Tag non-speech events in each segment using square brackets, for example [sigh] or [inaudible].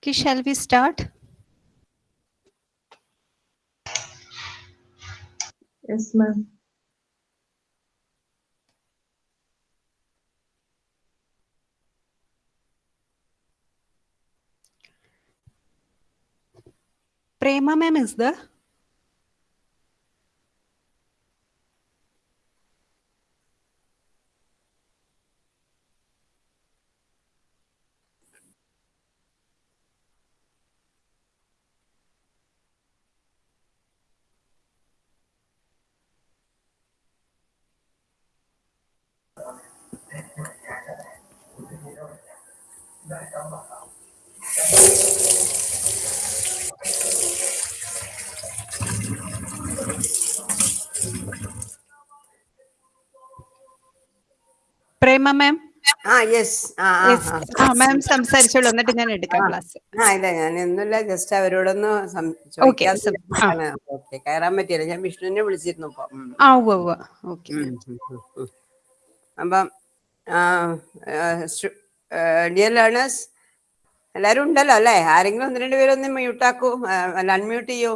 Okay, shall we start? Yes, ma'am. Prema ma'am is there? പ്രേമ മാം മാം സംസാരിച്ചോളൂ എന്നിട്ട് ഞാൻ എടുക്കാം ക്ലാസ് ആ ഇല്ല ഞാൻ ഒന്നുമില്ല ജസ്റ്റ് അവരോടൊന്ന് കയറാൻ പറ്റിയില്ല. ഞാൻ വിഷ്ണുവിനെ വിളിച്ചിരുന്നു ആ ഉവ്വ് ഉവ്വ്. ഓക്കെ അപ്പം ഡിയർ ലേണേഴ്സ് എല്ലാരും ഉണ്ടല്ലോ അല്ലേ? ആരെങ്കിലും ഒന്ന് രണ്ട് പേരൊന്ന് മ്യൂട്ട് ആക്കൂ. അല്ല അൺമ്യൂട്ട് ചെയ്യൂ.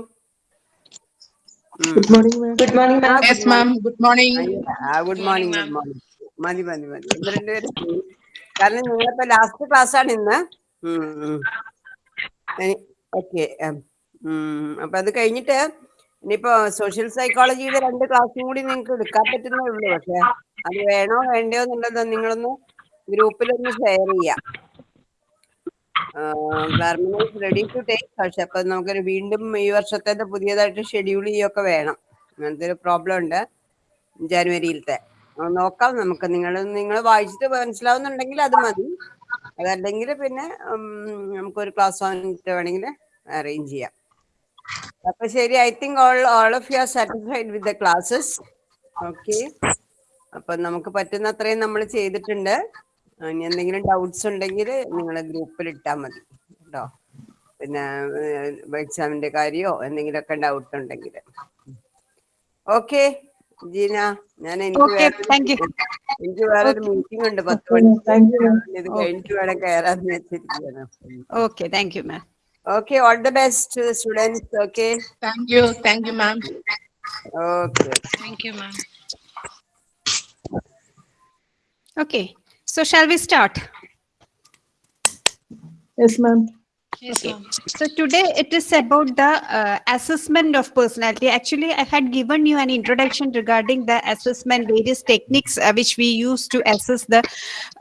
Good morning good morning good morning good morning good morning മതി മതി മതി. ഒന്ന് രണ്ടുപേരും പേര് കാരണം നിങ്ങളിപ്പോ ലാസ്റ്റ് ക്ലാസ് ആണ് ഇന്ന്. ഓക്കെ അപ്പൊ അത് കഴിഞ്ഞിട്ട് ഇനിയിപ്പോ സോഷ്യൽ സൈക്കോളജിയുടെ രണ്ട് ക്ലാസ്സും കൂടി നിങ്ങൾക്ക് എടുക്കാൻ പറ്റുന്നേ ഉള്ളൂ. പക്ഷെ അത് വേണോ വേണ്ടയോ എന്നുള്ളത് നിങ്ങളൊന്ന് ഗ്രൂപ്പിലൊന്ന് ഷെയർ ചെയ്യാം. റെഡി ടു ടേക്ക് പക്ഷെ അപ്പൊ നമുക്കൊരു വീണ്ടും ഈ വർഷത്തെ പുതിയതായിട്ട് ഷെഡ്യൂൾ ചെയ്യൊക്കെ വേണം. അങ്ങനത്തെ ഒരു പ്രോബ്ലം ഉണ്ട് ജനുവരിയിലത്തെ. നോക്കാം നമുക്ക്. നിങ്ങൾ നിങ്ങൾ വായിച്ചിട്ട് മനസ്സിലാവുന്നുണ്ടെങ്കിൽ അത് മതി. അതല്ലെങ്കിൽ പിന്നെ നമുക്കൊരു ക്ലാസ് വന്നിട്ട് വേണമെങ്കിൽ അറേഞ്ച് ചെയ്യാം. അപ്പൊ ശരി I think all all of you are satisfied with the classes. Okay. അപ്പൊ നമുക്ക് പറ്റുന്ന അത്രയും നമ്മൾ ചെയ്തിട്ടുണ്ട്. ഇനി എന്തെങ്കിലും ഡൗട്ട്സ് ഉണ്ടെങ്കിൽ നിങ്ങൾ ഗ്രൂപ്പിൽ ഇട്ടാൽ മതി. കേട്ടോ. പിന്നെ എക്സാമിന്റെ കാര്യമോ എന്തെങ്കിലുമൊക്കെ ഡൗട്ട് ഉണ്ടെങ്കിൽ. Okay. ജീന ഞാൻ എനിക്ക് Okay, വേറെ thank you. എനിക്ക് വേറൊരു മീറ്റിംഗ് ഉണ്ട് പത്ത് Okay, മണിക്ക് thank you, ma'am. ഇത് കഴിഞ്ഞിട്ട് വേണം കയറാന്ന് വെച്ചിരിക്കുകയാണ് okay thank you ma'am okay all the best students okay Thank you. Thank you, ma'am. Okay Thank you, ma'am. Okay, so shall we start? Yes, ma'am. Yes. So today it is about the uh, assessment of personality. Actually, I had given you an introduction regarding the assessment, various techniques uh, which we use to assess the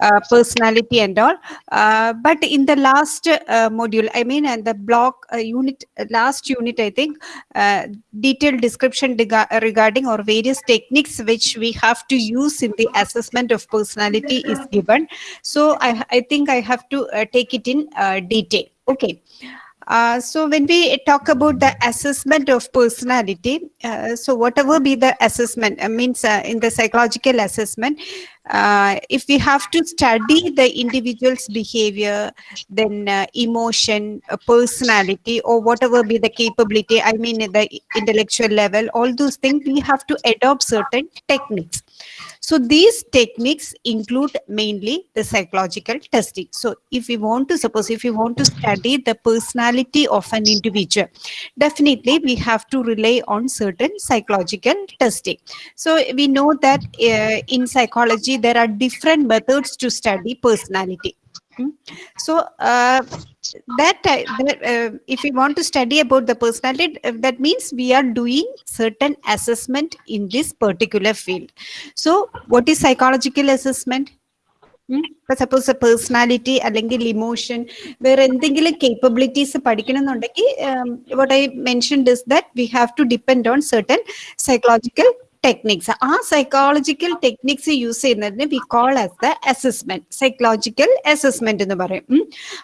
uh, personality and all. Uh, but in the last uh, module, I mean, and the block uh, unit, uh, last unit, I think, uh, detailed description regarding or various techniques which we have to use in the assessment of personality is given. So I, I think I have to uh, take it in uh, detail. Okay. Uh, so when we talk about the assessment of personality, uh, so whatever be the assessment, uh, means uh, in the psychological assessment, uh, if we have to study the individual's behavior, then uh, emotion, personality, or whatever be the capability, I mean the intellectual level, all those things, we have to adopt certain techniques. So these techniques include mainly the psychological testing. So if we want to suppose if we want to study the personality of an individual, definitely we have to rely on certain psychological testing. So we know that uh, in psychology there are different methods to study personality. Hmm. So uh, that, ti- that uh, if we want to study about the personality, uh, that means we are doing certain assessment in this particular field. So what is psychological assessment? ഇപ്പൊ suppose personality അല്ലെങ്കിൽ emotion വേറെ എന്തെങ്കിലും capabilities പഠിക്കണമെന്നുണ്ടെങ്കിൽ what I mentioned is that we have to depend on certain psychological techniques ആ psychological techniques use ചെയ്യുന്നതിന് we call as the assessment psychological assessment എന്ന് പറയും.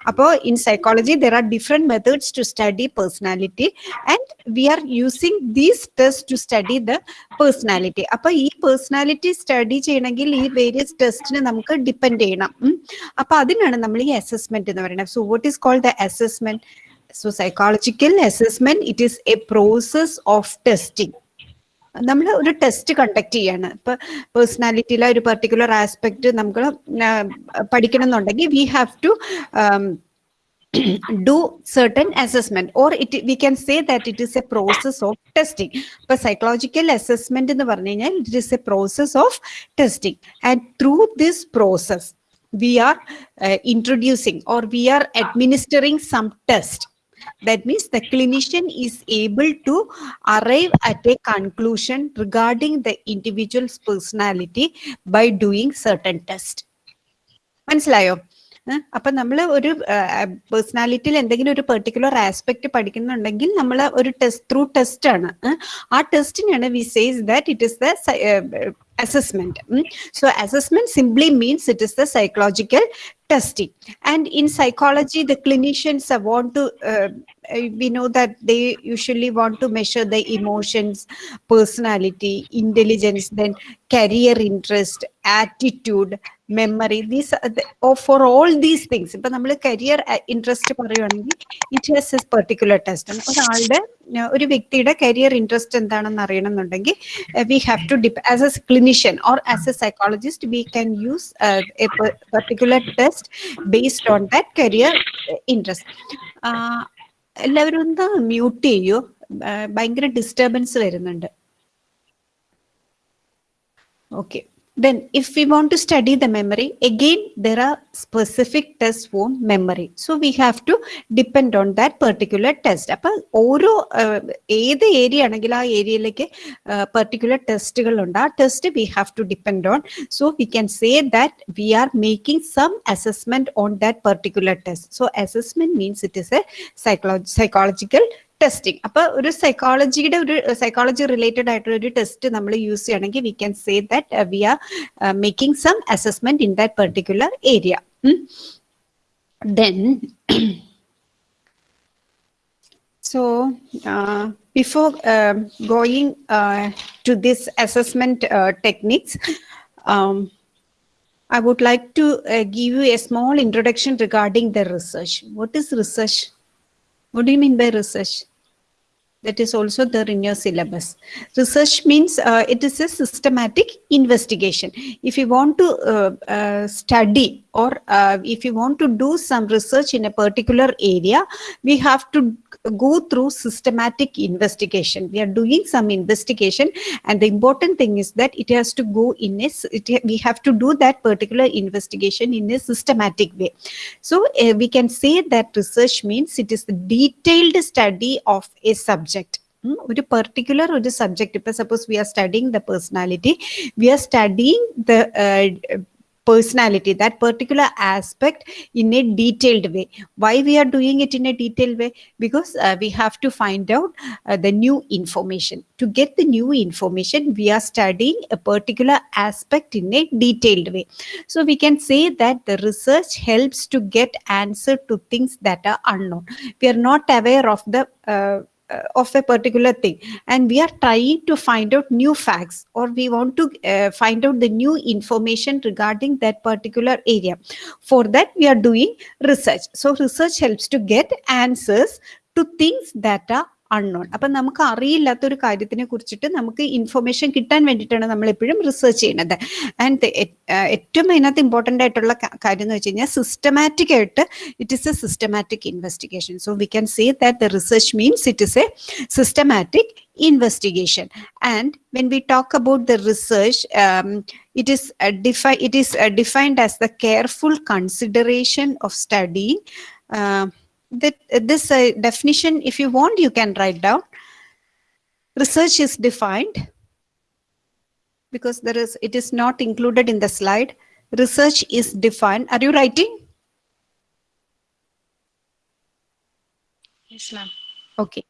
അപ്പോ in psychology there are different methods to study personality and we are using these test to study the personality അപ്പൊ ഈ personality study ചെയ്യണമെങ്കിൽ ഈ various ടെസ്റ്റിന് നമുക്ക് ഡിപ്പെൻഡ് ചെയ്യണം. അപ്പോൾ അപ്പൊ അതിനാണ് നമ്മൾ ഈ അസസ്മെന്റ് എന്ന് പറയുന്നത്. So what is called the assessment so psychological assessment it is a process of testing നമ്മൾ ഒരു ടെസ്റ്റ് കണ്ടക്ട് ചെയ്യാണ്. ഇപ്പോൾ പേഴ്സണാലിറ്റിയിലെ ഒരു പെർട്ടിക്കുലർ ആസ്പെക്ട് നമുക്ക് പഠിക്കണം എന്നുണ്ടെങ്കിൽ we have to do certain assessment or it we can say that it is a process of testing ഇപ്പൊ psychological assessment എന്ന് പറഞ്ഞു കഴിഞ്ഞാൽ it is a process of testing and through this process we are introducing or we are administering some test that means the clinician is able to arrive at a conclusion regarding the individual's personality by doing certain test മനസ്സിലായോ അപ്പം നമ്മൾ ഒരു പേഴ്സണാലിറ്റിയിൽ എന്തെങ്കിലും ഒരു particular aspect പഠിക്കുന്നുണ്ടെങ്കിൽ നമ്മൾ ഒരു test through test ആണ് ആ ടെസ്റ്റിനാണ് we says that it is the assessment so assessment simply means it is the psychological testing and in psychology the clinicians uh, want to uh, uh, we know that they usually want to measure the emotions personality intelligence then career interest attitude memory these are the, or for all these things ഇപ്പൊ നമ്മൾ career interest പറയുവാണെങ്കിൽ it has as particular test ഒരാളുടെ uh, ഒരു വ്യക്തിയുടെ career interest എന്താണെന്ന് അറിയണമെന്നുണ്ടെങ്കിൽ we have to dip as a clinician or as a psychologist we can use a particular test based on that career interest എല്ലാവരും ഒന്ന് mute ചെയ്യൂ. ആ, ഭയങ്കര ഡിസ്റ്റർബൻസ് വരുന്നുണ്ട്. Okay. Then if we want to study the memory, again, there are specific tests for memory. So we have to depend on that particular test. അപ്പൊ ഓരോ ആഹ്, ഏത് area ആണെങ്കിൽ ആ ഏരിയയിലേക്ക് പെർട്ടിക്കുലർ ടെസ്റ്റുകൾ ഉണ്ട് ആ test V have to depend on so we can say that we are making some assessment on that particular test so assessment means it is A psychology psychological testing അപ്പൊ ഒരു സൈക്കോളജിയുടെ ഒരു psychology related ആയിട്ടുള്ള ഒരു test നമ്മൾ use ചെയ്യണമെങ്കിൽ V can say that we are making some assessment in that particular area then [clears throat] So, uh, before um going uh, to this assessment uh, techniques, um, I would like to uh, give you a small introduction regarding the research. What is research? What do you mean by research? That is also there in your syllabus. Research means uh, it is a systematic investigation. If you want to uh, uh, study or uh, if you want to do some research in a particular area, we have to go through systematic investigation. We are doing some investigation, and the important thing is that it has to go in a, s- it, we have to do that particular investigation in a systematic way. So uh, we can say that research means it is the detailed study of a subject. ഉം, ഒരു particular ഒരു subject ഇപ്പൊ suppose V are studying the personality V are studying the personality that particular aspect in a detailed way. Why we are doing it in a detailed way? Because uh, we have to find out uh, the new information. To get the new information we are studying a particular aspect in a detailed way. So we can say that the research helps to get answer to things that are unknown. We are not aware of the uh, uh, of a particular thing. And we are trying to find out new facts or we want to uh, find out the new information regarding that particular area. For that we are doing research. So research helps to get answers to things that are unknown അപ്പൊ നമുക്ക് അറിയില്ലാത്ത ഒരു കാര്യത്തിനെ കുറിച്ചിട്ട് നമുക്ക് information കിട്ടാൻ വേണ്ടിയിട്ടാണ് നമ്മൾ എപ്പോഴും റിസർച്ച് ചെയ്യുന്നത് ആൻഡ് ഏറ്റവും അതിനകത്ത് ഇമ്പോർട്ടന്റ് ആയിട്ടുള്ള കാര്യം എന്ന് വെച്ച് കഴിഞ്ഞാൽ സിസ്റ്റമാറ്റിക് ആയിട്ട് it is a systematic investigation so we can say that the research means it is a systematic investigation and when we talk about the research um, it is uh, defi- it is uh, defined as the careful consideration of studying uh, that this uh, definition if you want you can write down research is defined because there is it is not included in the slide research is defined are you writing Yes, ma'am. Okay.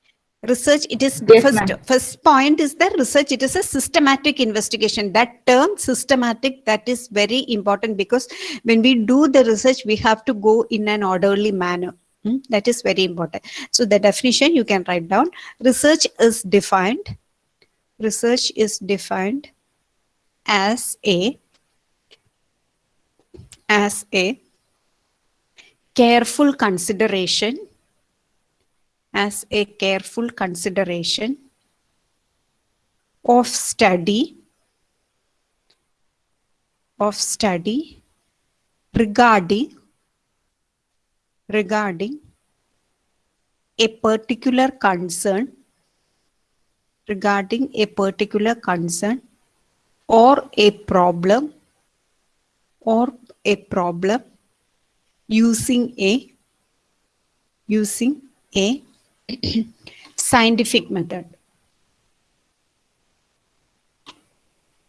Research, it is Yes, first, first point is that research, it is a systematic investigation. That term systematic, that is very important because when we do the research, we have to go in an orderly manner. Hmm, That is very important. So the definition you can write down. Research is defined. Research is defined as a as a careful consideration as a careful consideration of study of study regarding regarding a particular concern regarding a particular concern or a problem or a problem using a using a [clears throat] scientific method.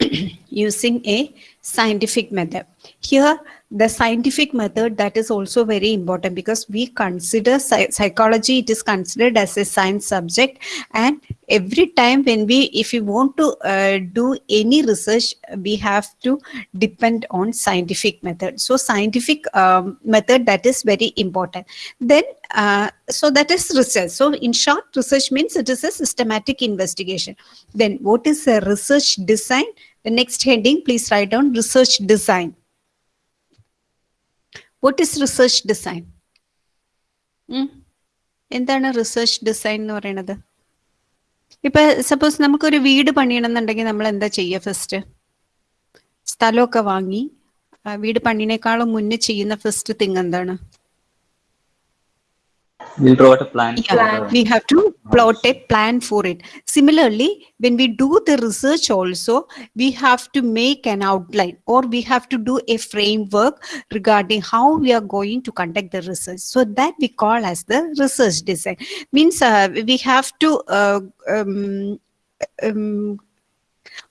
[clears throat] Using a scientific method. Here the scientific method that is also very important because we consider psychology it is considered as a science subject. And every time when we if we want to uh, do any research we have to depend on scientific method. So scientific um, method that is very important. Then uh, so that is research. So in short research means it is a systematic investigation. Then what is a research design? The next heading please write down research design what is research design എന്താണ് research design എന്ന് പറയുന്നത് ഇപ്പൊ suppose നമുക്കൊരു വീട് പണിയണമെന്നുണ്ടെങ്കിൽ നമ്മൾ എന്താ ചെയ്യുക first സ്ഥലമൊക്കെ വാങ്ങി വീട് പണിനേക്കാളും മുന്നേ ചെയ്യുന്ന ഫസ്റ്റ് തിങ് എന്താണ്? We'll draw out a plan. Yeah, the- we have to plot a plan for it. Similarly, when we do the research also, we have to make an outline or we have to do a framework regarding how we are going to conduct the research. So that we call as the research design. Means uh, we have to uh, um, um,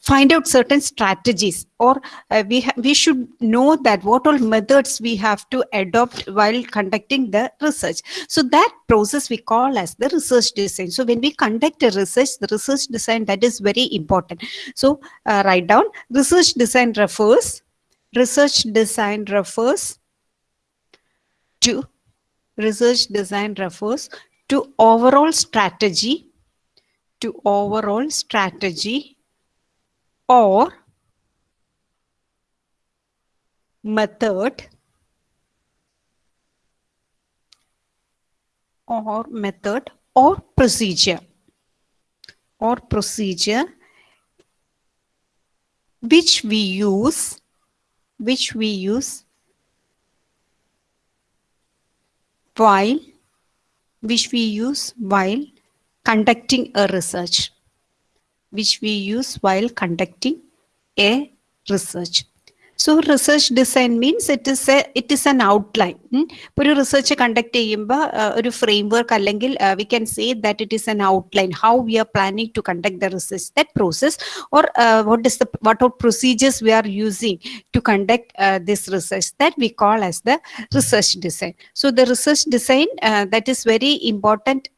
find out certain strategies or uh, we we should know that what all methods we have to adopt while conducting the research. So that process we call as the research design. So when we conduct a research the research design that is very important. So uh, write down research design refers research design refers to research design refers to overall strategy to overall strategy or method or method or procedure or procedure which we use which we use while which we use while conducting a research which we use while conducting a research. So research design means it is a it is an outline. ഉം. ഇപ്പൊ ഒരു research conduct ചെയ്യുമ്പോൾ ഒരു framework അല്ലെങ്കിൽ V can say that it is an outline how we are planning to conduct the research that process or what is the what or procedures V are using to conduct this research that we call as the research design so the research design that is very important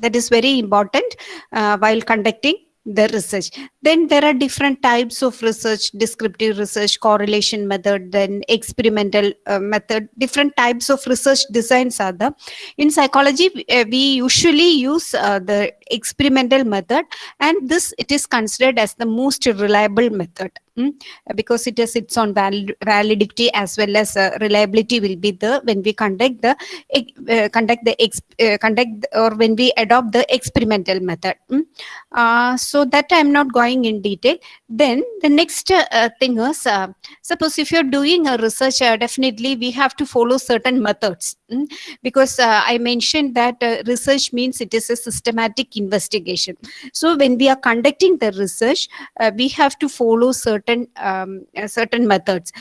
that is very important uh, while conducting the research. Then there are different types of research descriptive research correlation method then experimental uh, method. Different types of research designs are there in psychology we- uh, we usually use uh, the experimental method and this it is considered as the most reliable method mm, because it has its own val- validity as well as uh, reliability will be there when we conduct the uh, conduct the uh, conduct or when we adopt the experimental method mm. so that i'm not going in detail then the next uh, thing is uh, suppose if you're doing a research uh, definitely we have to follow certain methods mm, because uh, i mentioned that uh, research means it is a systematic investigation. So when we are conducting the research uh, we have to follow certain um, certain methods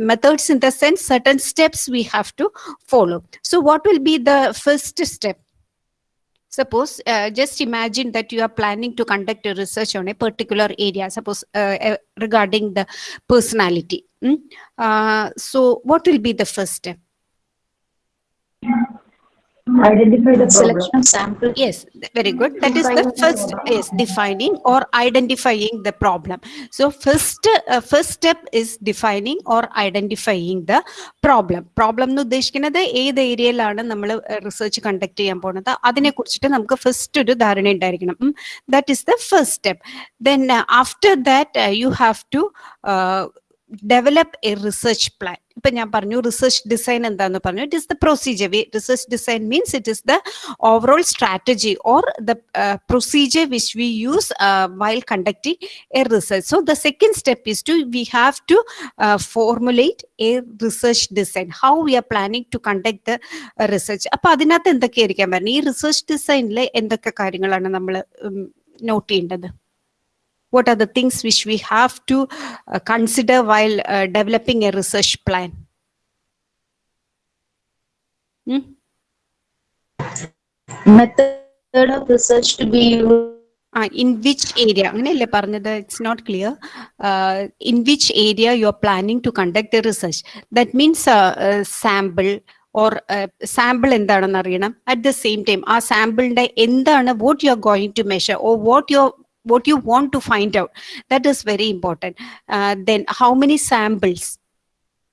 methods in the sense certain steps we have to follow. So what will be the first step suppose uh, just imagine that you are planning to conduct a research on a particular area suppose uh, uh, regarding the personality mm? so what will be the first step Identify the problem. Selection sample. yes very good that is the first is defining or identifying the problem so first uh, first step is defining or identifying the problem problem എന്ന് ഉദ്ദേശിക്കുന്നത് ഏത് ഏരിയയിലാണ് നമ്മൾ research conduct ചെയ്യാൻ പോകുന്നത് അതിനെ കുറിച്ചിട്ട് നമുക്ക് ഫസ്റ്റ് ഒരു ധാരണ ഉണ്ടായിരിക്കണം that is the first step then after that you have to develop a research plan ഇപ്പൊ ഞാൻ പറഞ്ഞു റിസർച്ച് ഡിസൈൻ എന്താന്ന് പറഞ്ഞു. It is the procedure research design means it is the overall strategy or the procedure which we use while conducting a research so the second step is to we have to formulate a research design how we are planning to conduct the research അപ്പൊ അതിനകത്ത് എന്തൊക്കെയായിരിക്കാൻ പറഞ്ഞു? ഈ research ഡിസൈനിൽ എന്തൊക്കെ കാര്യങ്ങളാണ് നമ്മൾ not ചെയ്യേണ്ടത്? what are the things which we have to uh, consider while uh, developing a research plan Hmm? Method of research to be used. ആ ഇൻ വിച്ച് ഏരിയ അങ്ങനെയല്ലേ പറഞ്ഞത് it's not clear in which area you are planning to conduct the research that means sample or sample എന്താണെന്ന് അറിയണം at the same time ആ സാമ്പിളിന്റെ എന്താണ് vote you are going to measure or vote U what you want to find out that is very important uh, then how many samples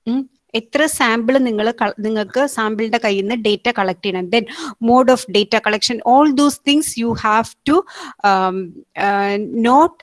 ഉം, എത്ര sample നിങ്ങൾ നിങ്ങൾക്ക് സാമ്പിളിന്റെ കയ്യിൽ നിന്ന് ഡേറ്റ കളക്ട് ചെയ്യണം then mode of data collection all those things you have to not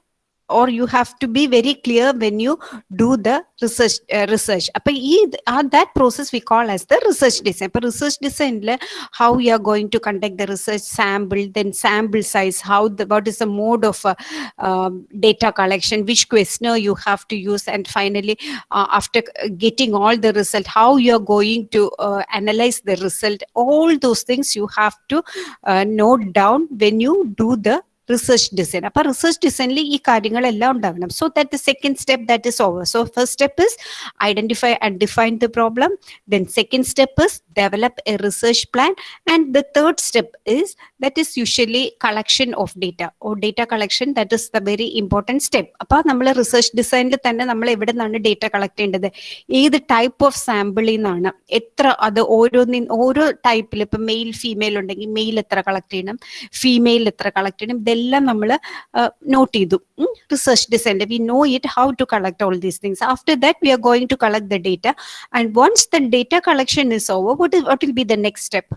or you have to be very clear when you do the research uh, research. uh, that process we call as the research design. But research design how you are going to conduct the research sample then sample size how the what is the mode of uh, um, data collection which questionnaire you have to use and finally uh, after getting all the result how you are going to uh, analyze the result. All those things you have to uh, note down when you do the research design അപ്പൊ research ഡിസൈനിൽ ഈ കാര്യങ്ങളെല്ലാം ഉണ്ടാവണം. So that second step that is over so first step is identify and define the problem then second step is develop a research plan and the third step is that is usually collection of data oh data collection that is the very important step അപ്പൊ നമ്മൾ research ഡിസൈനിൽ തന്നെ നമ്മൾ എവിടെ നിന്നാണ് data collect ചെയ്യേണ്ടത്? ഏത് type of സാമ്പിളിൽ നിന്നാണ് എത്ര അത് ഓരോന്നിൻ ഓരോ ടൈപ്പിൽ ഇപ്പൊ മെയിൽ ഫീമെയിൽ ഉണ്ടെങ്കിൽ മെയിൽ എത്ര കളക്ട് ചെയ്യണം? ഫീമെയിൽ എത്ര കളക്ട് ചെയ്യണം? ഇതെല്ലാം നമ്മൾ നോട്ട് ചെയ്തു റിസർച്ച് ഡിസൈനിൽ V know it how to collect all these things after that we are going to collect the data and once the data collection is over what what will be the next step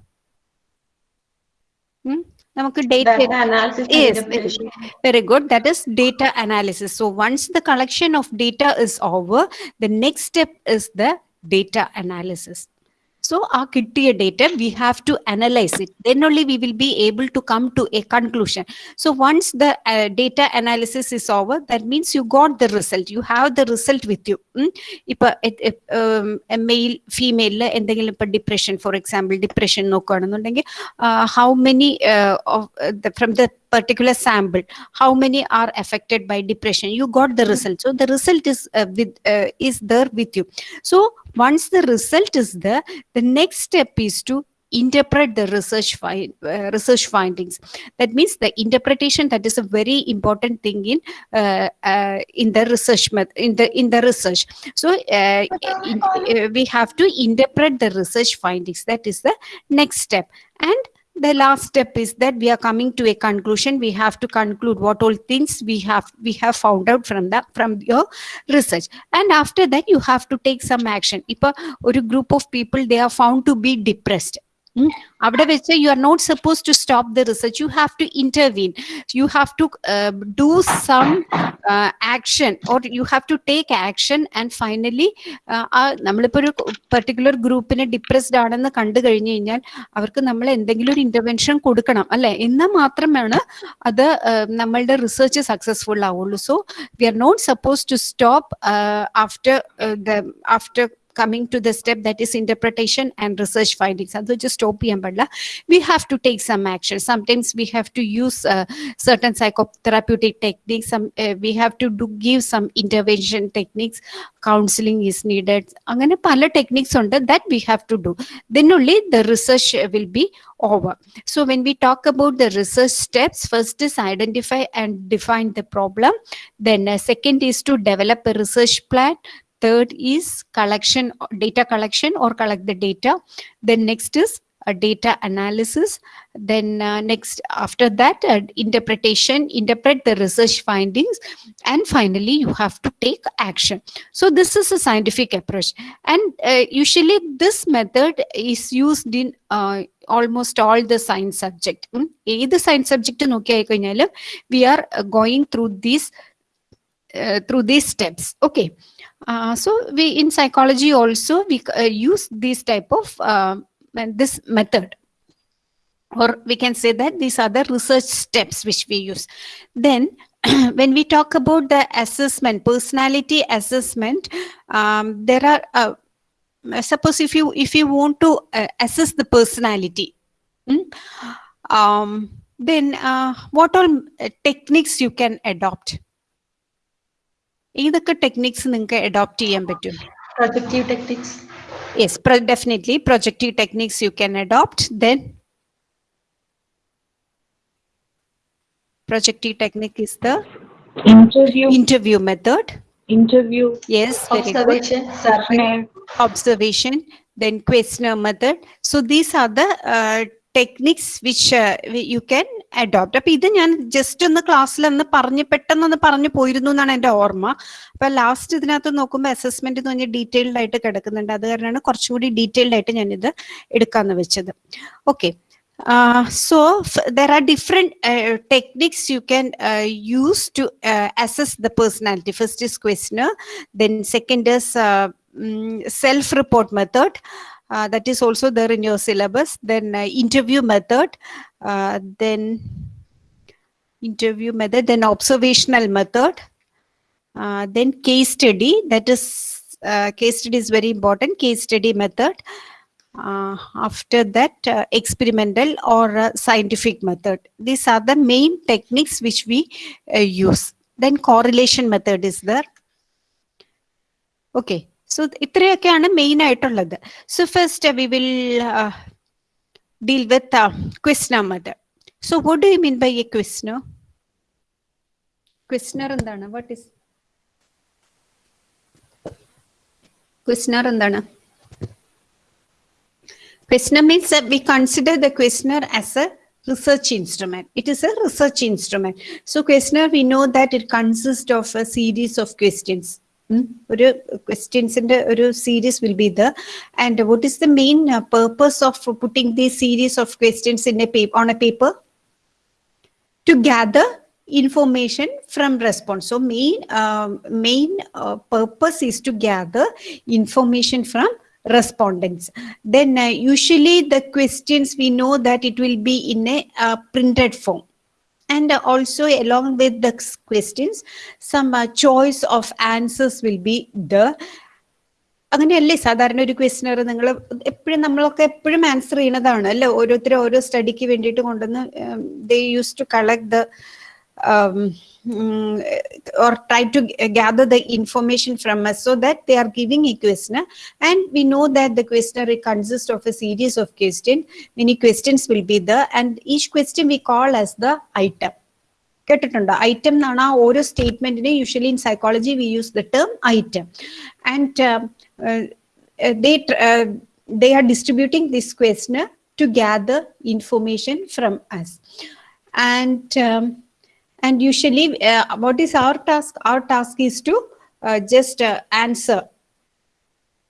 നമുക്ക് data Data analysis and Yes, interpretation. Very good. That is data analysis. So once the collection of data is over, the next step is the data analysis. so our KITTIA data, we have to analyze it. Then only we will be able to come to a conclusion. So once the uh, data analysis is over, that means you got the result. You have the result with you. Mm? If eh, eh, um, a male, female, eh, depression, for example, depression, no, how many uh, of uh, the, from the particular sample how many are affected by depression? You got the result. So the result is uh, with uh, is there with you. So once the result is there the next step is to interpret the research find, uh, research findings. That means the interpretation that is a very important thing in uh, uh, in the research in the in the research. So uh, in- uh, we have to interpret the research findings. That is the next step. And the last step is that we are coming to a conclusion. We have to conclude what all things we have we have found out from the from your research. And after that you have to take some action. If a, or a group of people they are found to be depressed. അവിടെ വെച്ച് you are not suppose to stop the research you have to intervene you have to do some action or you have to take action and finally നമ്മളിപ്പോ ഒരു particular ഗ്രൂപ്പിന് depressed ആണെന്ന് കണ്ടു കഴിഞ്ഞു കഴിഞ്ഞാൽ അവർക്ക് നമ്മൾ എന്തെങ്കിലും ഒരു ഇന്റർവെൻഷൻ കൊടുക്കണം അല്ലെ? എന്നാൽ മാത്രമാണ് അത് നമ്മളുടെ റിസർച്ച് സക്സസ്ഫുൾ ആവുള്ളൂ. So we are not suppose to stop after after coming to the step that is interpretation and research findings അത് just stop ചെയ്യാൻ പാടില്ല we have to take some action sometimes we have to use uh, certain psychotherapeutic techniques some uh, we have to do give some intervention techniques counseling is needed അങ്ങനെ പല techniques ഉണ്ട് that we have to do then only the research uh, will be over so when we talk about the research steps first is identify and define the problem then uh, second is to develop a research plan third is collection data collection or collect the data then next is a data analysis then uh, next after that uh, interpretation interpret the research findings and finally you have to take action so this is a scientific approach and uh, usually this method is used in uh, almost all the science subject ഉം. ഏത് science subject നോക്കി കഴിഞ്ഞാലും V are going through these uh, through these steps okay uh, so we in psychology also we uh, use this type of uh, this method. Or we can say that these are the research steps which we use. Then [clears throat] when we talk about the assessment personality assessment um, there are uh, suppose if you if you want to uh, assess the personality hmm, um, then what all techniques you can adopt ഏതൊക്കെ techniques നിങ്ങൾക്ക് adopt ചെയ്യാൻ പറ്റും Projective techniques. Yes definitely projective techniques you can adopt then projective technique is the interview interview method interview yes very good Observation, survey. observation then questionnaire method so these are the uh, techniques which you can adopt അപ്പൊ ഇത് ഞാൻ just ഒന്ന് ക്ലാസ്സിൽ ഒന്ന് പറഞ്ഞ് പെട്ടെന്നൊന്ന് പറഞ്ഞു പോയിരുന്നു എന്നാണ് എന്റെ ഓർമ്മ. അപ്പൊ ലാസ്റ്റ് ഇതിനകത്ത് നോക്കുമ്പോൾ അസസ്മെന്റ് എന്ന് പറഞ്ഞാൽ ഡീറ്റെയിൽഡ് ആയിട്ട് കിടക്കുന്നുണ്ട്. അത് കാരണമാണ് കുറച്ചുകൂടി ഡീറ്റെയിൽഡ് ആയിട്ട് ഞാനിത് എടുക്കാന്ന് വെച്ചത്. Okay so there are different techniques you can use to assess the personality first is question then second is self report method Uh, that is also there in your syllabus. Then uh, interview method, uh, then interview method, then observational method, uh, then case study. That is uh, case study is very important. Case study method. Uh, after that, experimental or scientific method. These are the main techniques which we use. Then correlation method is there. Okay, so ഇത്രയൊക്കെയാണ് main ആയിട്ടുള്ളത് so first we will deal with ക്വസ്റ്റ്നർ method so what do you mean by A ക്വസ്റ്റ്നർ ക്വസ്റ്റ്നർ എന്താണ് what is ക്വസ്റ്റ്നർ എന്താണ് Questionnaire means that we consider the questionnaire as a research instrument. It is a research instrument. So questionnaire, we know that it consists of a series of questions. Hmm? ഒരു ക്വസ്റ്റ്യൻസിന്റെ ഒരു series will be the and what is the main purpose of putting these series of questions in A paper on a paper to gather information from response so main um, main uh, purpose is to gather information from respondents then uh, usually the questions we know that it will be in a uh, printed form And also along with the questions some uh, choice of answers will be the അങ്ങനെയല്ലേ സാധാരണ ഒരു questioner നിങ്ങൾ എപ്പോഴും നമ്മളൊക്കെ എപ്പോഴും answer ചെയ്യുന്നതാണ്. അല്ലെ? ഓരോരുത്തരും ഓരോ സ്റ്റഡിക്ക് വേണ്ടിയിട്ട് കൊണ്ടുവന്ന് they use to collect the or try to g- gather the information from us so that they are giving a questionnaire and we know that the questionnaire consists of a series of questions many questions will be there and each question we call as the item കേട്ടിട്ടുണ്ടോ item എന്നാണ് ആ ഓരോ സ്റ്റേറ്റ്മെന്റിനെ usually in psychology we use the term item and they they are distributing this questionnaire to gather information from us and um, and usually uh, what is our task? Our task is to uh, just uh, answer.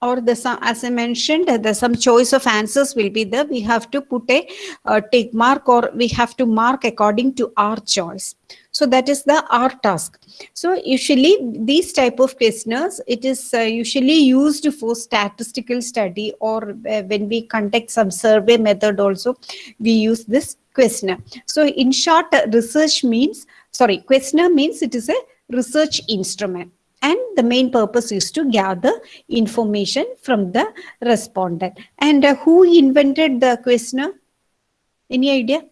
Or the some as i mentioned the some choice of answers will be there. We have to put a uh, tick mark or we have to mark according to our choice. So that is the our task. So usually these type of questionnaires. It is uh, usually used for statistical study or uh, when we conduct some survey method also we use this questionnaire. So in short research means sorry questionnaire means it is a research instrument. And the main purpose is to gather information from the respondent. And uh, who invented the questionnaire any idea?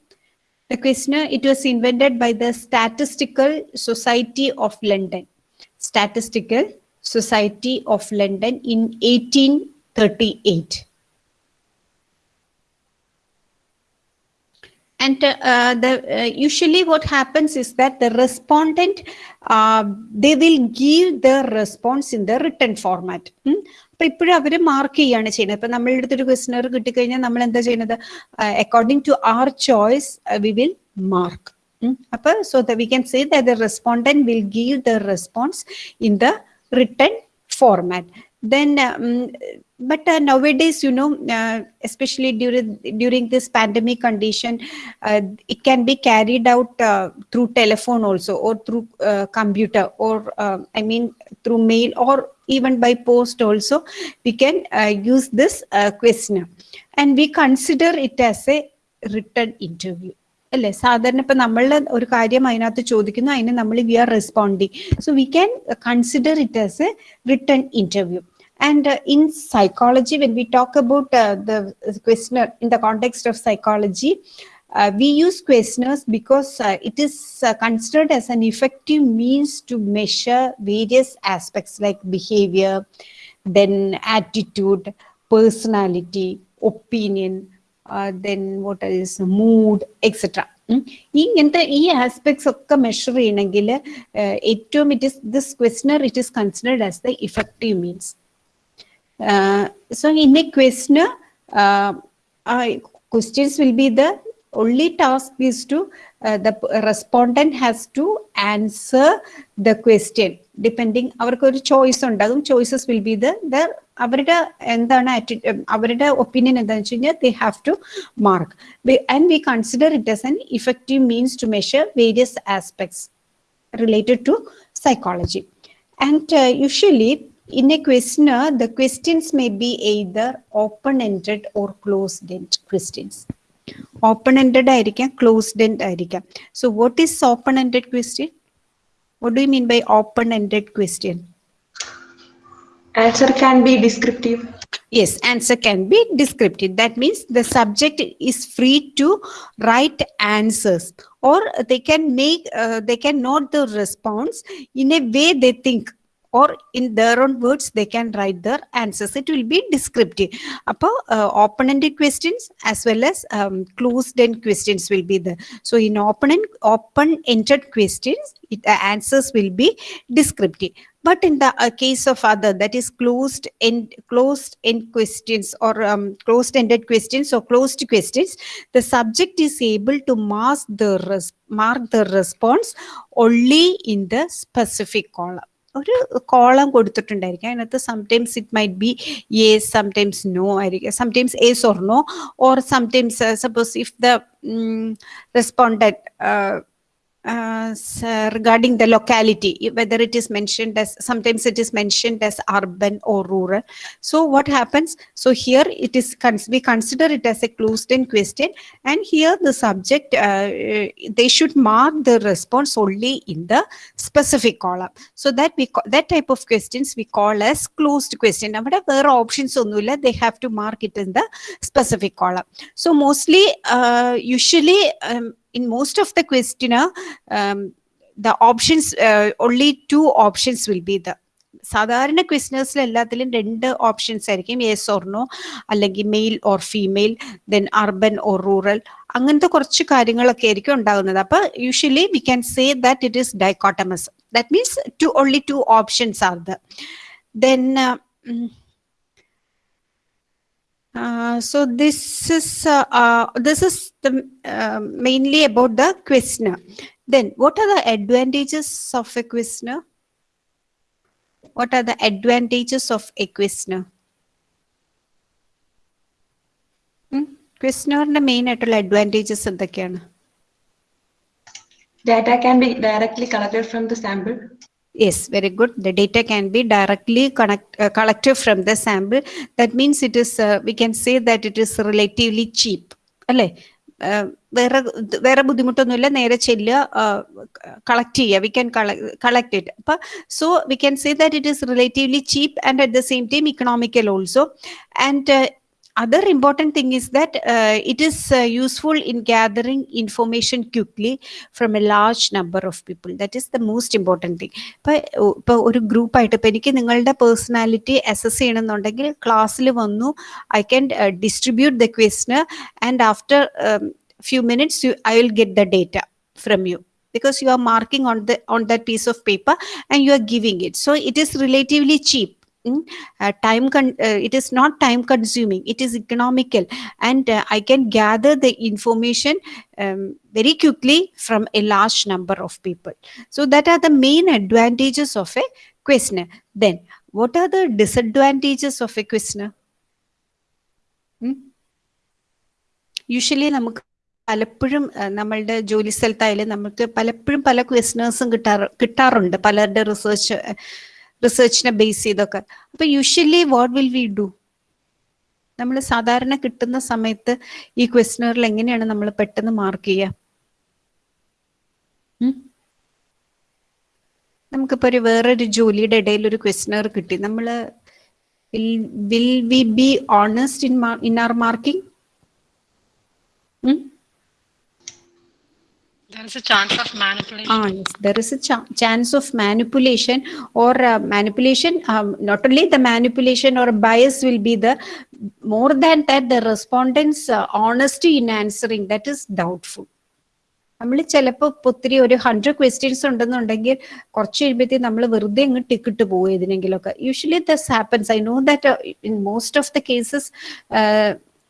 The questionnaire it was invented by the statistical society of london. Statistical society of london in 1838 and uh, uh, the uh, usually what happens is that the respondent uh, they will give their response in the written format ഉം. അപ്പൊ ഇപ്പോഴും അവര് mark ചെയ്യാണ് ചെയ്യുന്നത് ഇപ്പൊ നമ്മളുടെ അടുത്തൊരു questioner കിട്ടിക്കഴിഞ്ഞാൽ നമ്മൾ എന്താ ചെയ്യുന്നത് according to R choice we will mark അപ്പൊ so the V can say the respondent will give the response in the written format Then um, but uh, nowadays you know uh, especially during during this pandemic condition uh, it can be carried out uh, through telephone also or through uh, computer or uh, i mean through mail or even by post also we can uh, use this uh, questionnaire and we consider it as a written interview അല്ലെ സാധാരണ ഇപ്പൊ നമ്മളുടെ ഒരു കാര്യം അതിനകത്ത് ചോദിക്കുന്നു അതിന് നമ്മൾ we are responding so we can consider it as a return interview And uh, in psychology, when we talk about uh, the questionnaire in the context of psychology, uh, we use questionnaires because uh, it is uh, considered as an effective means to measure various aspects like behavior, then attitude, personality, opinion, uh, then what is mood, etc. ഉം. ഈ ഇങ്ങനത്തെ ഈ aspects ഒക്കെ measure ചെയ്യണമെങ്കിൽ ഏറ്റവും it is this questioner it is considered as the effective means uh, so in a questionnaire, uh, uh, questions will be the only task is to uh, the p- respondent has to answer the question depending അവർക്ക് ഒരു choice ഉണ്ടാകും choices will be the അവരുടെ എന്താണ് atti- ഉം, അവരുടെ opinion എന്താണെന്ന് വെച്ച് കഴിഞ്ഞാൽ they have two mark and we consider it as an effective means to measure various aspects related to psychology. And uh, usually in a questionnaire, the questions may be either open-ended or closed-ended questions. Open-ended ആയിരിക്കാം closed-ended ആയിരിക്കാം. So what is open-ended question? What do you mean by open-ended question? Answer can be descriptive. Yes, answer can be descriptive. That means the subject is free to write answers or they can make, uh, they can note the response in a way they think or in their own words they can write their answers. It will be descriptive. Uh, open-ended questions as well as um, closed-end questions will be there. So in open open-ended questions, it, the answers will be descriptive. But in the uh, case of other, that is closed end closed end questions or um, closed ended questions or closed questions, the subject is able to mark the mark the response only in the specific column. ഒരു column കൊടുത്തിട്ടുണ്ടായിരിക്കും. അതിനകത്ത് sometimes it might be yes sometimes no ആയിരിക്കും. Sometimes yes or no or sometimes suppose if the responded Uh, so regarding the locality, whether it is mentioned as, sometimes it is mentioned as urban or rural. So what happens? So here it is, we consider it as a closed-end question. And here the subject, uh, uh, they should mark the response only in the specific column. So that we that type of questions we call as closed question. Now, options are options, they have to mark it in the specific column. So mostly, uh, usually, um, in most of the questionnaire, um, the options, uh, only two options will be the സാധാരണ ക്വസ്റ്റനേഴ്സിൽ എല്ലാത്തിലും രണ്ട് options ആയിരിക്കും. Yes or no അല്ലെങ്കിൽ male or female then urban or rural അങ്ങനത്തെ കുറച്ച് കാര്യങ്ങളൊക്കെ ആയിരിക്കും ഉണ്ടാകുന്നത്. അപ്പൊ usually we can say that it is dichotomous that means two only two options are the then Uh, so this is uh, uh, this is the, um, mainly about the questionnaire. Then, what are the advantages of a questionnaire? What are the advantages of a questionnaire? Hmm? the main at advantages at the Data can be directly collected from the sample. Yes, very good. The data can be directly connect, uh, collected from the sample. That means it is, uh, we can say that it is relatively cheap. അല്ലേ Uh, വേറെ ഇത് വേറെ ബുദ്ധിമുട്ടൊന്നുമില്ല നേരെ ചെല്ലുക collect ചെയ്യുക we can collect it അപ്പൊ so we can say that it is relatively cheap and at the same time economical also and other important thing is that uh, it is uh, useful in gathering information quickly from a large number of people that is the most important thing ഇപ്പൊ ഇപ്പൊ ഒരു group ആയിട്ട് ഇപ്പൊ എനിക്ക് നിങ്ങളുടെ personality assess ചെയ്യണമെന്നുണ്ടെങ്കിൽ ക്ലാസ്സിൽ വന്നു I can distribute the ക്വസ്റ്റന് and after few minutes I will get the data from U because you are marking on the on that piece of paper and you are giving it so it is relatively cheap Mm, uh, time con- uh, it is not time consuming it is economical and uh, i can gather the information um, very quickly from a large number of people so that are the main advantages of a questionnaire then what are the disadvantages of a questionnaire usually നമുക്ക് പലപ്പോഴും അഹ്, നമ്മളുടെ ജോലി സ്ഥലത്തായാലും നമുക്ക് പലപ്പോഴും പല ക്വസ്റ്റനേഴ്സും കിട്ടാറ് കിട്ടാറുണ്ട് പലരുടെ research റിസർച്ചിനെ base ചെയ്തൊക്കെ. അപ്പൊ usually what will we do നമ്മൾ സാധാരണ കിട്ടുന്ന സമയത്ത് ഈ ക്വസ്റ്റനറിൽ എങ്ങനെയാണ് നമ്മൾ പെട്ടെന്ന് മാർക്ക് ചെയ്യുക? നമുക്കിപ്പോ ഒരു വേറൊരു ജോലിയുടെ ഇടയിൽ ഒരു ക്വസ്റ്റനർ കിട്ടി. നമ്മൾ will we be honest in in our marking There is a chance of manipulation. Ah, yes, there is a ch chance of manipulation or uh, manipulation. Um, not only the manipulation or bias will be the more than that, the respondents' uh, honesty in answering that is doubtful. നമ്മൾ ചിലപ്പോൾ ഒത്തിരി ഒരു hundred questions ഉണ്ടെന്നുണ്ടെങ്കിൽ കുറച്ച് കഴിയുമ്പോഴത്തേക്ക് നമ്മൾ വെറുതെ അങ്ങ് ടിക്കിട്ട് പോകും ഏതിനെങ്കിലുമൊക്കെ usually this happens I know that in most of the cases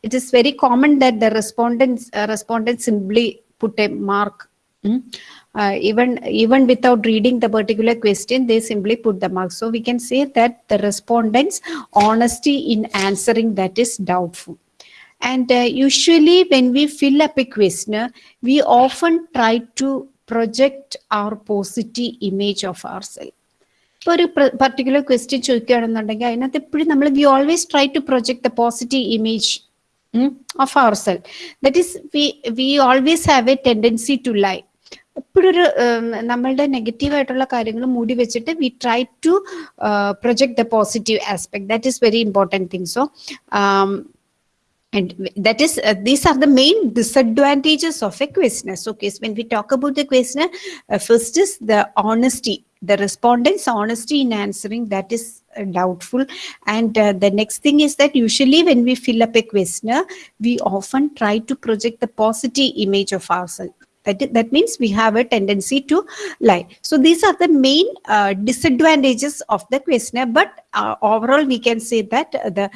it is very common that the respondents respondents simply put a mark Mm. Uh, even even without reading the particular question they simply put the mark so we can say that the respondents honesty in answering that is doubtful and uh, usually when we fill up a questionnaire we often try to project our positive image of ourselves ഇപ്പോൾ ഒരു particular question ചോദിക്കുകയാണെന്നുണ്ടെങ്കിൽ അതിനകത്ത് എപ്പോഴും നമ്മൾ we always try to project the positive image of our cell that is we we always have A tendency to lie എപ്പോഴും ഒരു ഉം, നമ്മളുടെ negative ആയിട്ടുള്ള കാര്യങ്ങൾ മൂടി വെച്ചിട്ട് we try to project the positive aspect that is very important thing so and that is uh, these are the main disadvantages of a questionnaire so okay so when we talk about the questionnaire uh, first is the honesty the respondents honesty in answering that is uh, doubtful and uh, the next thing is that usually when we fill up a questionnaire we often try to project the positive image of ourselves that, i- that means we have a tendency to lie. So these are the main uh, disadvantages of the questionnaire. But uh, overall, we can say that uh, the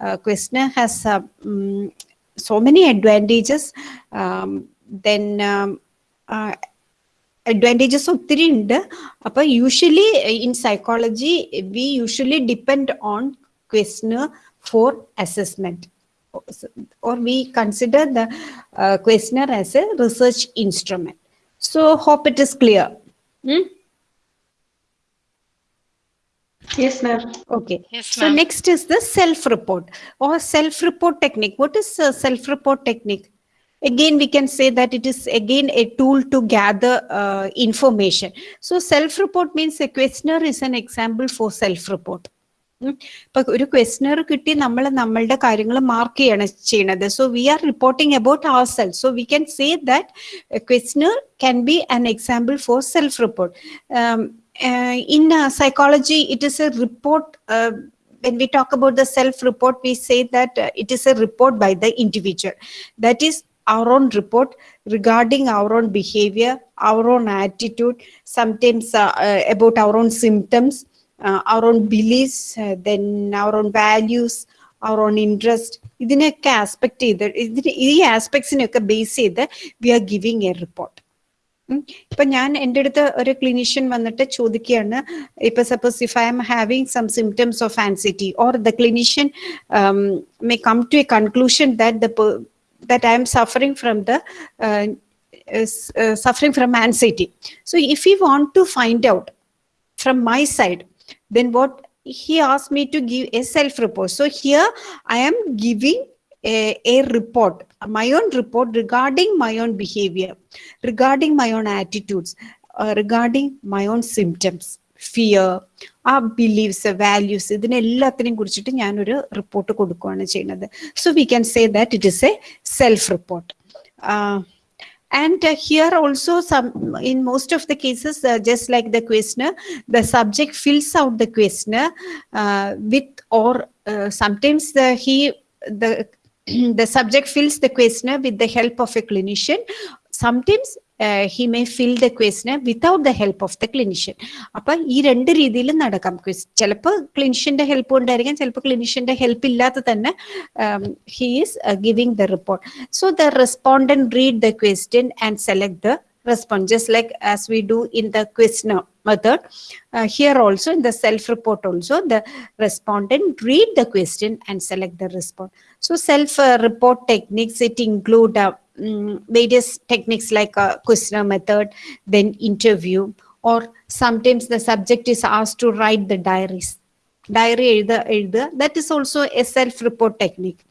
uh, questionnaire has uh, mm, so many advantages. Um, then um, uh, advantages ഒത്തിരി ഉണ്ട് അപ്പൊ usually in psychology V usually depend on ക്വസ്റ്റ്നർ four assessment or we consider the uh, questionnaire as a research instrument. So hope it is clear. Hmm? Yes, ma'am. Okay. Yes, So next is the self-report or self-report technique. What is uh, self-report technique? Again, we can say that it is again a tool to gather uh, information. So self-report means a questionnaire is an example for self-report. ഇപ്പൊ ഒരു questionnaire കിട്ടി നമ്മൾ നമ്മളുടെ കാര്യങ്ങൾ mark ചെയ്യാണ് ചെയ്യണത് so we are reporting about our self so we can say that questionnaire can be an example for self report in psychology it is a report when we talk about the self report we say that uh, it is a report by the individual that is our own report regarding our own behavior our own attitude sometimes uh, uh, about our own symptoms uh, our own beliefs uh, then our own values our own interest. ഇതിനൊക്കെ aspect ചെയ്ത് ഇതിന് ഈ ആസ്പെക്ട്സിനെയൊക്കെ base ചെയ്ത് we are giving a report ഇപ്പൊ ഞാൻ എന്റെ അടുത്ത് ഒരു ക്ലിനീഷ്യൻ വന്നിട്ട് ചോദിക്കുകയാണ് ഇപ്പൊ suppose if I am having some symptoms of anxiety or the clinician may come to a conclusion that the that I am suffering from the suffering from anxiety. So if we want to find out from my side then what he asked me to give a self report so here i am giving a, a report my own report regarding my own behavior regarding my own attitudes uh, regarding my own symptoms fear, ആ beliefs values ഇതിനെല്ലാത്തിനെയും കുറിച്ചിട്ട് ഞാനൊരു report കൊടുക്കുകയാണ് ചെയ്യുന്നത് so we can say that it is a self report and uh, here also some in most of the cases uh, just like the questionnaire the subject fills out the questionnaire uh, with or uh, sometimes the he the [clears throat] the subject fills the questionnaire with the help of a clinician. Sometimes he may fill the questionnaire without the help of the clinician അപ്പൊ ഈ രണ്ട് രീതിയിൽ നടക്കാം ചിലപ്പോൾ ക്ലിനിഷ്യന്റെ help ഉണ്ടായിരിക്കാം ചിലപ്പോൾ ക്ലിനിഷ്യന്റെ help ഇല്ലാതെ തന്നെ he is giving the report so the respondent read the question and select the respond, just like as we do in the questionnaire method. Uh, here also in the self-report also, the respondent read the question and select the response. So self-report techniques, it include uh, Mm, various techniques like a questionnaire method, then interview, or sometimes the subject is asked to write the diaries. Diary, that is also a self-report technique.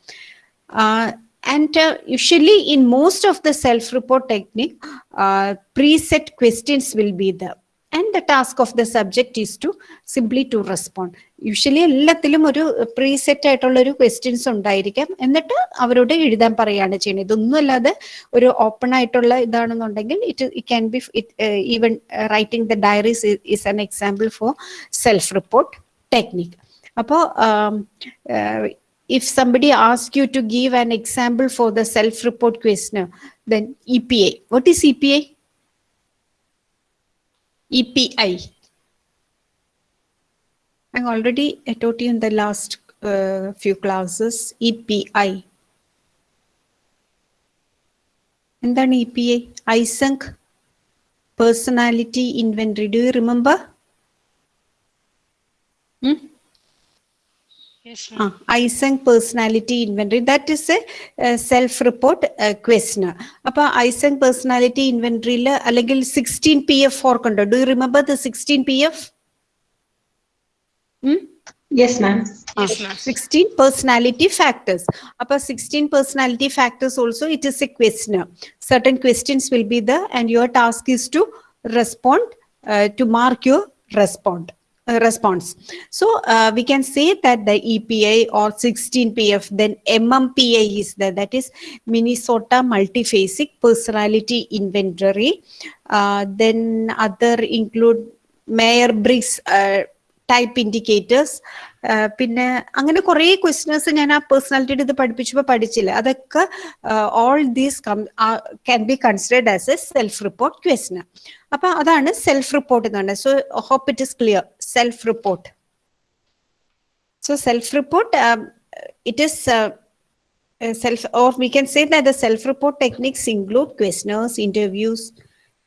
Uh, and uh, usually in most of the self-report technique, uh, preset questions will be there. And the task of the subject is to simply to respond usually എല്ലാത്തിലും ഒരു preset ആയിട്ടുള്ള ഒരു questions ഉണ്ടായിരിക്കാം എന്നിട്ട് അവരോട് എഴുതാൻ പറയുകയാണ് ചെയ്യുന്നത് ഇതൊന്നും അല്ലാതെ ഒരു ഓപ്പൺ ആയിട്ടുള്ള ഇതാണെന്നുണ്ടെങ്കിൽ it it can be even writing the diaries is an example for self report technique അപ്പോൾ if somebody asks you to give an example for the self-report questionnaire, then EPA. What is EPA? EPI. I already taught you in the last uh, few classes EPI. And then EPI, Eysenck, Personality Inventory. Do you remember? Hmm? Yes, ah, uh, Eysenck personality inventory that is a, self-report questionnaire. questioner. Appa Eysenck personality inventory la allegal 16 PF for condo. Do you remember the 16 PF? Hmm? Yes, ma'am. Ah, yes, ma'am. 16 personality factors. Appa 16 personality factors also it is a questionnaire. Certain questions will be there, and your task is to respond uh, to mark your response. Uh, response. So uh, we can say that the EPI or 16PF, then MMPI is there, that is Minnesota Multifaceted Personality Inventory. Uh, then other include Myers-Briggs type indicators. പിന്നെ അങ്ങനെ കുറേ questions ഞാൻ ആ personality എടുത്ത് പഠിപ്പിച്ചപ്പോൾ പഠിച്ചില്ല അതൊക്കെ all these can be considered as a self report question അപ്പം അതാണ് സെൽഫ് റിപ്പോർട്ട് എന്ന് പറഞ്ഞത് so hope self-report. So self-report, um, it is uh, self, or we can say that the self-report techniques include questionnaires, interviews,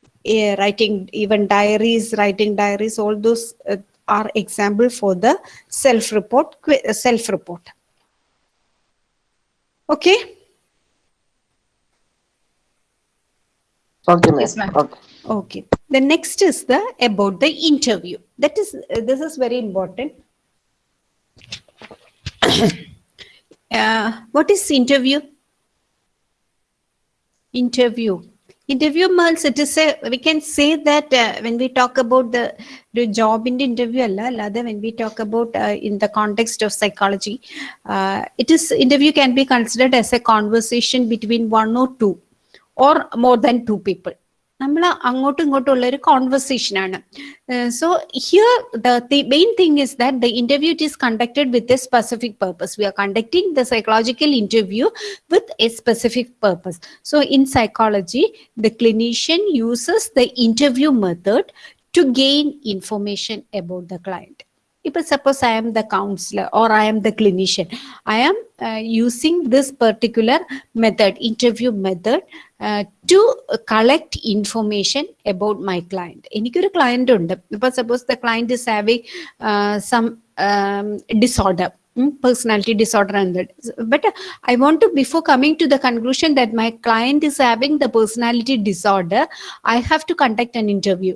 uh, writing even diaries, writing diaries, all those uh, are example for the self-report, uh, self-report. Okay. Okay, yes, ma'am. Okay okay. The next is the about the interview. That is uh, this is very important. [coughs] Uh, what is interview? Interview. Interview means it is a we can say that uh, when we talk about the the job in the interview allada when we talk about uh, in the context of psychology uh, it is interview can be considered as a conversation between one or two or more than two people നമ്മൾ അങ്ങോട്ടും ഇങ്ങോട്ടും ഉള്ള ഒരു conversation ആണ് so here the main thing is that the interview it is conducted with a specific purpose V R conducting the psychological interview with a specific purpose so in psychology the clinician uses the interview method to gain information about the client. If suppose I am the counselor or I am the clinician, I am uh, using this particular method, interview method, uh, to collect information about my client. എനിക്കൊരു client ഉണ്ട് ഇപ്പൊ suppose the client is having some disorder personality disorder and that but uh, i want to before coming to the conclusion that my client is having the personality disorder i have to conduct an interview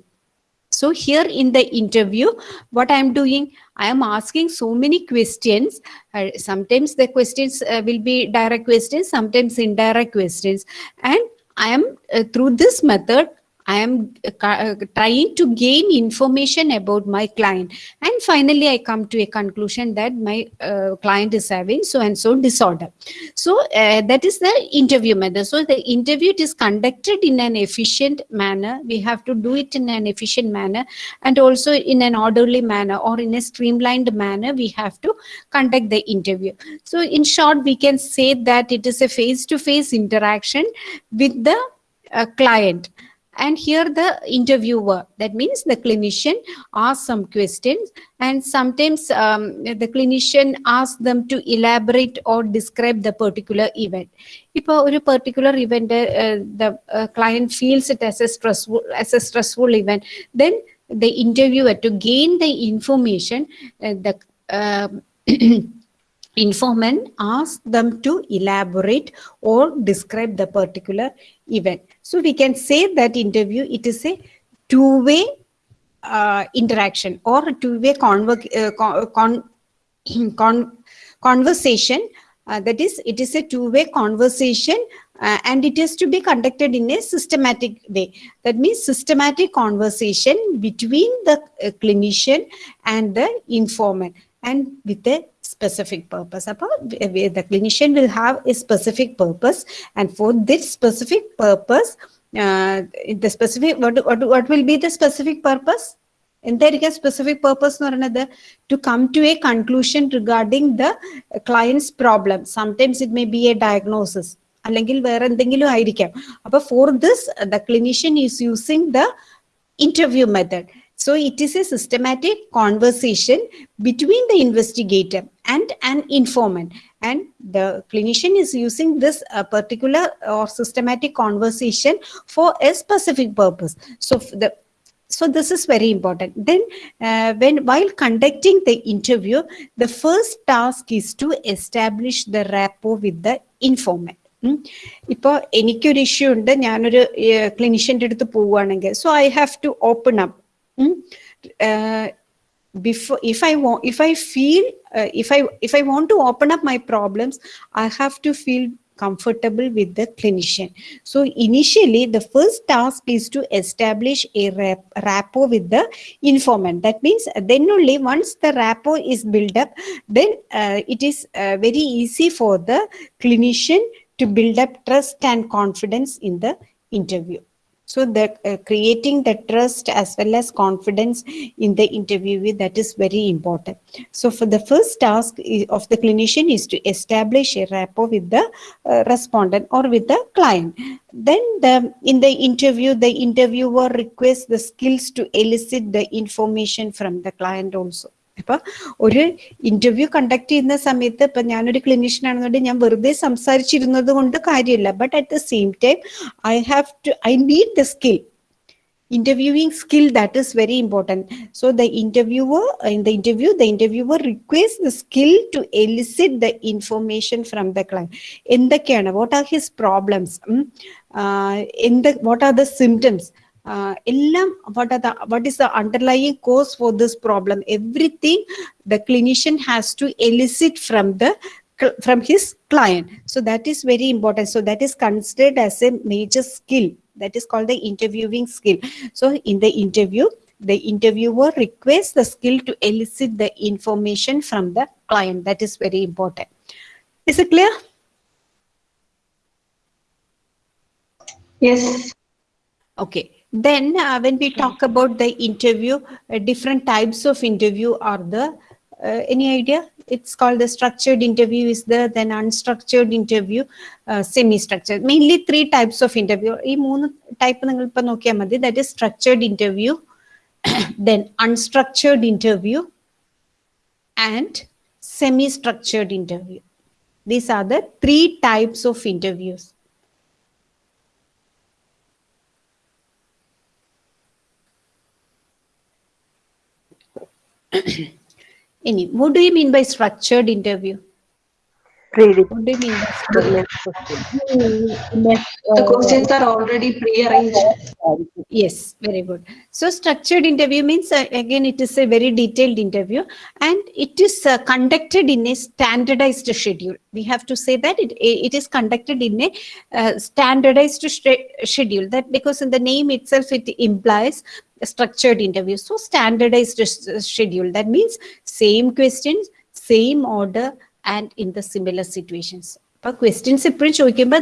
so here in the interview, what I am doing, I am asking so many questions. Uh, sometimes the questions uh, will be direct questions, sometimes indirect questions. And I am uh, through this method, I am uh, uh, trying to gain information about my client. And finally, I come to a conclusion that my uh, client is having so and so disorder. So uh, that is the interview method. So the interview is conducted in an efficient manner. We have to do it in an efficient manner and also in an orderly manner or in a streamlined manner. We have to conduct the interview. So in short, we can say that it is a face-to-face interaction with the uh, client and here the interviewer, that means the clinician asks some questions and sometimes um, the clinician asks them to elaborate or describe the particular event. ഇപ്പോൾ ഒരു particular event the client feels it as A stressful as A stressful event then the interviewer to gain the information uh, the um, [clears throat] informant asks them to elaborate or describe the particular event. So we can say that interview it is a two-way uh, interaction or two-way uh, con- con- [clears throat] con- conversation. Uh, that is it is a two-way conversation uh, and it is to be conducted in a systematic way. That means systematic conversation between the uh, clinician and the informant and with a specific purpose Appa- where the clinician will have a specific purpose and for this specific purpose uh, the specific what, what, what will be the specific purpose എന്തായിരിക്കും specific purpose എന്ന് പറയുന്നത് to come to a conclusion regarding the clients problem sometimes it may be A diagnosis അല്ലെങ്കിൽ വേറെ എന്തെങ്കിലും ആയിരിക്കാം അപ്പൊ for this the clinician is using the interview method. So it is a systematic conversation between the investigator and an informant. And the clinician is using this uh, particular or systematic conversation for a specific purpose. So f- the so this is very important then uh, when while conducting the interview the first task is to establish the rapport with the informant ഉം. ഇപ്പൊ എനിക്കൊരു issue ഉണ്ട് ഞാനൊരു ക്ലിനിഷ്യന്റെ അടുത്ത് പോവുകയാണെങ്കിൽ so I have to open up before if i want if i feel uh, if i if i want to open up my problems i have to feel comfortable with the clinician. So initially the first task is to establish a rap- rapport with the informant. That means then only once the rapport is built up then uh, it is uh, very easy for the clinician to build up trust and confidence in the interview so the uh, creating the trust as well as confidence in the interviewee that is very important. So for the first task of the clinician is to establish a rapport with the uh, respondent or with the client. Then the in the interview the interviewer requests the skills to elicit the information from the client also അപ്പൊ ഒരു interview conduct ചെയ്യുന്ന സമയത്ത് ഇപ്പൊ ഞാനൊരു clinician ആണെന്നുണ്ടെങ്കിൽ ഞാൻ വെറുതെ സംസാരിച്ചിരുന്നത് കൊണ്ട് കാര്യമില്ല but at the same time I have to I need the skill interviewing skill that is very important so the interviewer in the interview the interviewer requests the skill to elicit the information from the client എന്തൊക്കെയാണ് what are his problems എന്ത് what are the symptoms uh, what, are the, what is the underlying cause for this problem? Everything the clinician has to elicit from the from his client. So that is very important. So that is considered as a major skill. That is called the interviewing skill. So in the interview, the interviewer requests the skill to elicit the information from the client. That is very important. Is it clear? Yes. Okay. Then uh, when we talk about the interview, uh, different types of interview are the, uh, any idea? It's called the structured interview is there, then unstructured interview, uh, semi-structured. Mainly three types of interview. ഈ മൂന്ന് type നിങ്ങൾ ഇപ്പൊ നോക്കിയാൽ മതി. That is structured interview, [coughs] then unstructured interview, and semi-structured interview. These are the three types of interviews. [coughs] Any, what do you mean by structured interview? Read. What do you mean by The. The questions are already pre-arranged. Yes, very good. So structured interview means uh, again it is a very detailed interview and it is uh, conducted in a standardized schedule. We have to say that it, it is conducted in a uh, standardized schedule. That because in the name itself it implies a structured interview. So standardized schedule. That means same questions, same order and in the similar situations. അപ്പൊ questions എപ്പോഴും ചോദിക്കുമ്പോൾ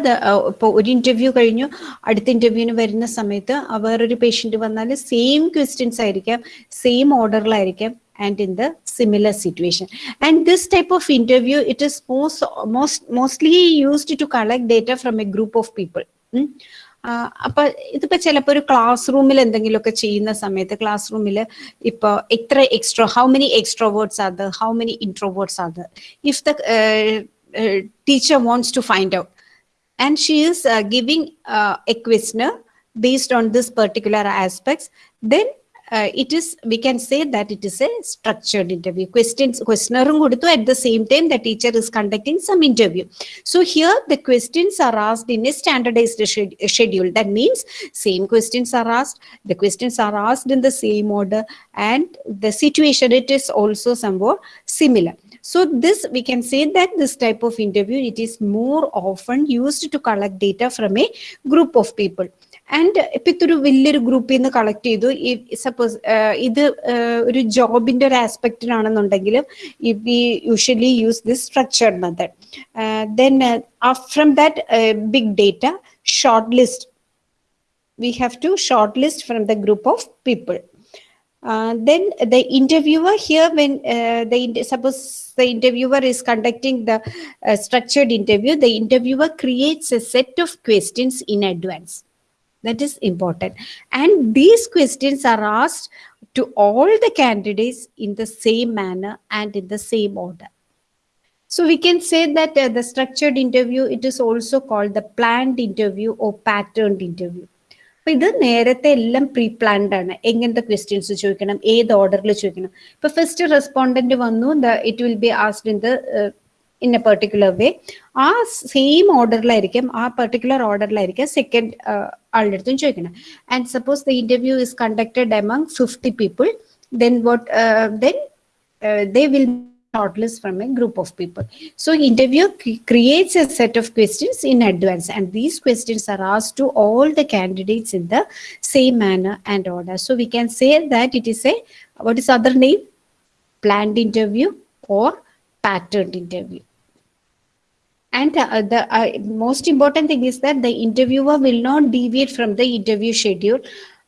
ഇപ്പോൾ ഒരു interview കഴിഞ്ഞു അടുത്ത ഇന്റർവ്യൂവിന് വരുന്ന സമയത്ത് വേറൊരു പേഷ്യന്റ് വന്നാൽ സെയിം ക്വസ്റ്റ്യൻസ് ആയിരിക്കാം same ഓർഡറിലായിരിക്കാം and in the similar situation and this type of interview it is most most mostly used to collect data from a group of people അപ്പൊ ഇതിപ്പോ ചിലപ്പോൾ ഒരു ക്ലാസ് റൂമിൽ എന്തെങ്കിലുമൊക്കെ ചെയ്യുന്ന സമയത്ത് ക്ലാസ് റൂമിൽ ഇപ്പൊ എത്ര extro how many extroverts are how many introverts are if the teacher wants to find out and she is giving a based on this particular aspects then uh, it is we can say that it is a structured interview questions questionnaire കൊടുത്തു at the same time the teacher is conducting some interview so here the questions are asked in a standardized sched- schedule that means same questions are asked the questions are asked in the same order and the situation it is also somewhat similar so this we can say that this type of interview it is more often used to collect data from a group of people And ഇപ്പൊ ഇതൊരു വലിയൊരു ഗ്രൂപ്പിൽ നിന്ന് collect ചെയ്തു suppose ഇത് uh, ഒരു ജോബിന്റെ ഒരു ആസ്പെക്റ്റിലാണെന്നുണ്ടെങ്കിലും we usually use this structured method then from that big data shortlist we have to shortlist from the group of people. Uh, then the interviewer here, when uh, the suppose the interviewer is conducting the uh, structured interview, the interviewer creates a set of questions in advance. That is important, and these questions are asked to all the candidates in the same manner and in the same order. So we can say that uh, the structured interview, it is also called the planned interview or patterned interview. അപ്പൊ ഇത് നേരത്തെ എല്ലാം pre planned ആണ് എങ്ങനത്തെ questions ചോദിക്കണം ഏത് ഓർഡറിൽ ചോദിക്കണം ഇപ്പൊ ഫസ്റ്റ് റെസ്പോണ്ടന്റ് വന്നു it will be asked in the in a particular way ആ സെയിം ഓർഡറിലായിരിക്കും ആ പെർട്ടിക്കുലർ ഓർഡറിലായിരിക്കും second ആളുടെ അടുത്തും ചോദിക്കണം and suppose the interview is conducted among fifty people then what then they will shortlist from a group of people. So interview cre- creates a set of questions in advance and these questions are asked to all the candidates in the same manner and order. So we can say that it is a, what is other name? Planned interview or patterned interview. And uh, the uh, most important thing is that the interviewer will not deviate from the interview schedule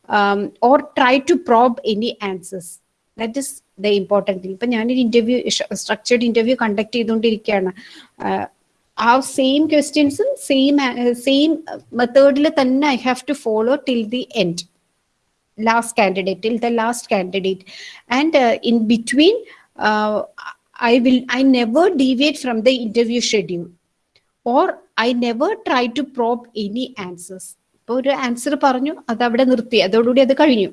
um, or try to probe any answers. That is the important thing ഇപ്പം ഞാനൊരു interview structured interview conduct ചെയ്തുകൊണ്ടിരിക്കുകയാണ് ആഹ് ആ same ക്വസ്റ്റ്യൻസും same same മെത്തേഡിൽ തന്നെ I have to follow till the end last candidate till the last candidate and uh, in between uh, i will i never deviate from the interview schedule Or i never try to probe any answers. ഇപ്പോൾ ഒരു answer പറഞ്ഞു അത് അവിടെ നിർത്തി. അതോടുകൂടി അത് കഴിഞ്ഞു.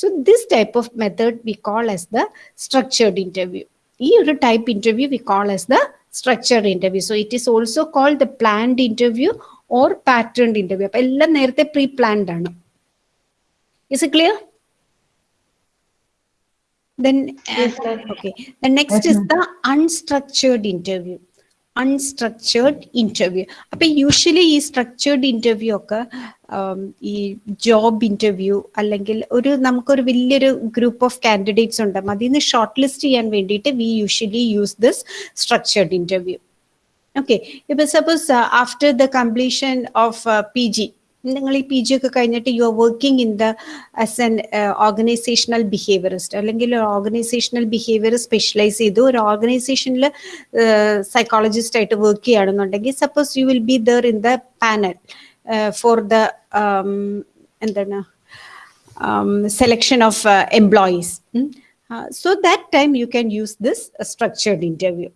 So this type of method we call as the structured interview ഈ ഒരു type interview we call as the structured interview so it is also call the planned interview or patterned interview അപ്പൊ എല്ലാം നേരത്തെ പ്രീ പ്ലാൻഡ് ആണ്. Is it clear Then, okay Yes, next okay. The next is the unstructured interview. Unstructured interview അപ്പൊ usually ഈ structured interview ഒക്കെ ഈ job interview അല്ലെങ്കിൽ ഒരു നമുക്കൊരു വലിയൊരു ഗ്രൂപ്പ് ഓഫ് കാൻഡിഡേറ്റ്സ് ഉണ്ട്. അതിൽ നിന്ന് ഷോർട്ട് ലിസ്റ്റ് ചെയ്യാൻ വേണ്ടിയിട്ട് we usually use this structured interview okay ഇപ്പൊ suppose after the completion of P G നിങ്ങൾ ഈ പി ജി ഒക്കെ കഴിഞ്ഞിട്ട് you are working in the as an organisational behaviourist അല്ലെങ്കിൽ ഒരു ഓർഗനൈസേഷണൽ ബിഹേവിയർ സ്പെഷ്യലൈസ് ചെയ്തു ഒരു ഓർഗനൈസേഷനിൽ സൈക്കോളജിസ്റ്റ് ആയിട്ട് വർക്ക് ചെയ്യുകയാണെന്നുണ്ടെങ്കിൽ suppose you will be there in the panel for the എന്താണ് selection of uh, employees. Mm. Uh, so that time you can use this uh, structured interview.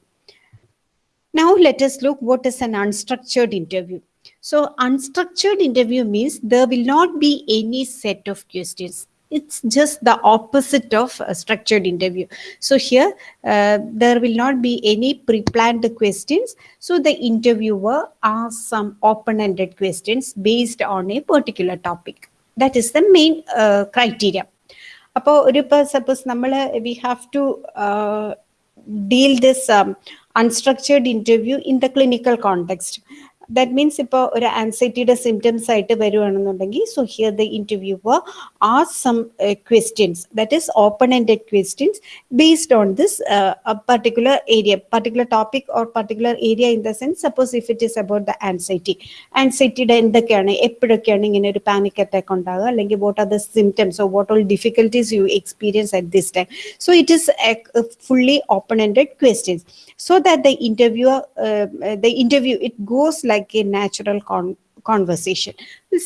Now let us look what is an unstructured interview. So unstructured interview means there will not be any set of questions. It's just the opposite of a structured interview. So here uh, there will not be any pre-planned questions. So the interviewer asks some open-ended questions based on a particular topic. That is the main uh, criteria. അപ്പോൾ ഒരു ഇപ്പോൾ suppose നമ്മൾ we have to deal this unstructured interview in the clinical context that means ഇപ്പോൾ ഒരു ആൻസൈറ്റിയുടെ symptoms ആയിട്ട് വരുവാണെന്നുണ്ടെങ്കിൽ so here the interviewer are some questions that is open ended questions based on this particular area particular topic or particular area in the sense suppose if it is about the anxiety ആൻസൈറ്റിയുടെ എന്തൊക്കെയാണ് എപ്പോഴൊക്കെയാണ് ഇങ്ങനെ ഒരു panic attack ഉണ്ടാകുക അല്ലെങ്കിൽ what are the symptoms or what all difficulties U experience at this time so it is fully open-ended questions so that the interviewer uh, uh, the interview it goes like a natural con conversation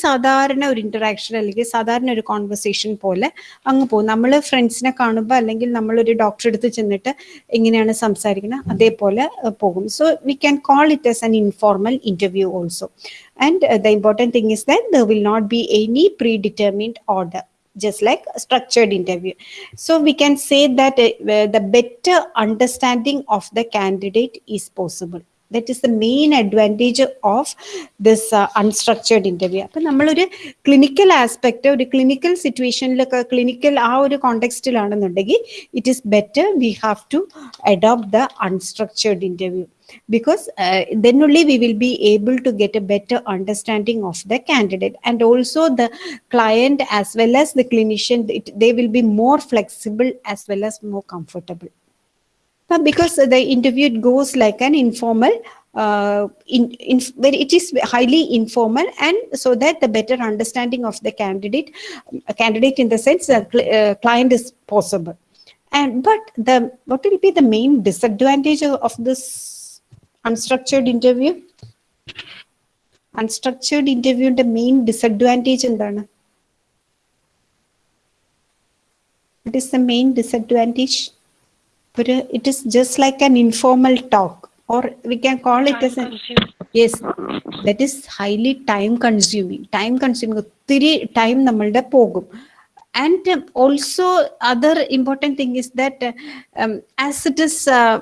സാധാരണ ഒരു interaction അല്ലെങ്കിൽ സാധാരണ ഒരു conversation പോലെ അങ്ങ് പോകും. നമ്മൾ ഫ്രണ്ട്സിനെ കാണുമ്പോൾ അല്ലെങ്കിൽ നമ്മളൊരു ഡോക്ടറെ അടുത്ത് ചെന്നിട്ട് എങ്ങനെയാണ് സംസാരിക്കുന്നത്. അതേപോലെ പോകും. So we can call it as an informal interview also and the important thing is that there will not be any predetermined order just like a structured interview. So we can say that uh, the better understanding of the candidate is possible. That is the main advantage of this uh, unstructured interview. അപ്പം നമ്മളൊരു clinical aspect ഒരു clinical സിറ്റുവേഷനിലൊക്കെ clinical ആ ഒരു കോണ്ടെക്സ്റ്റിലാണെന്നുണ്ടെങ്കിൽ it is better V have to adopt the unstructured interview because uh, then only we will be able to get a better understanding of the candidate and also the client as well as the clinician it, they will be more flexible as well as more comfortable But because the interview goes like an informal uh, in, in where it is highly informal and so that the better understanding of the candidate a candidate in the sense uh, cl- uh, client is possible and but the what will be the main disadvantage of, of this unstructured interview unstructured interview the main disadvantage എന്താണ് what is the main disadvantage ഒരു it is just like an informal talk or we can call it as an yes that is highly time consuming time consuming ഒത്തിരി time നമ്മളുടെ പോകും and um, also other important thing is that uh, um, as it is uh,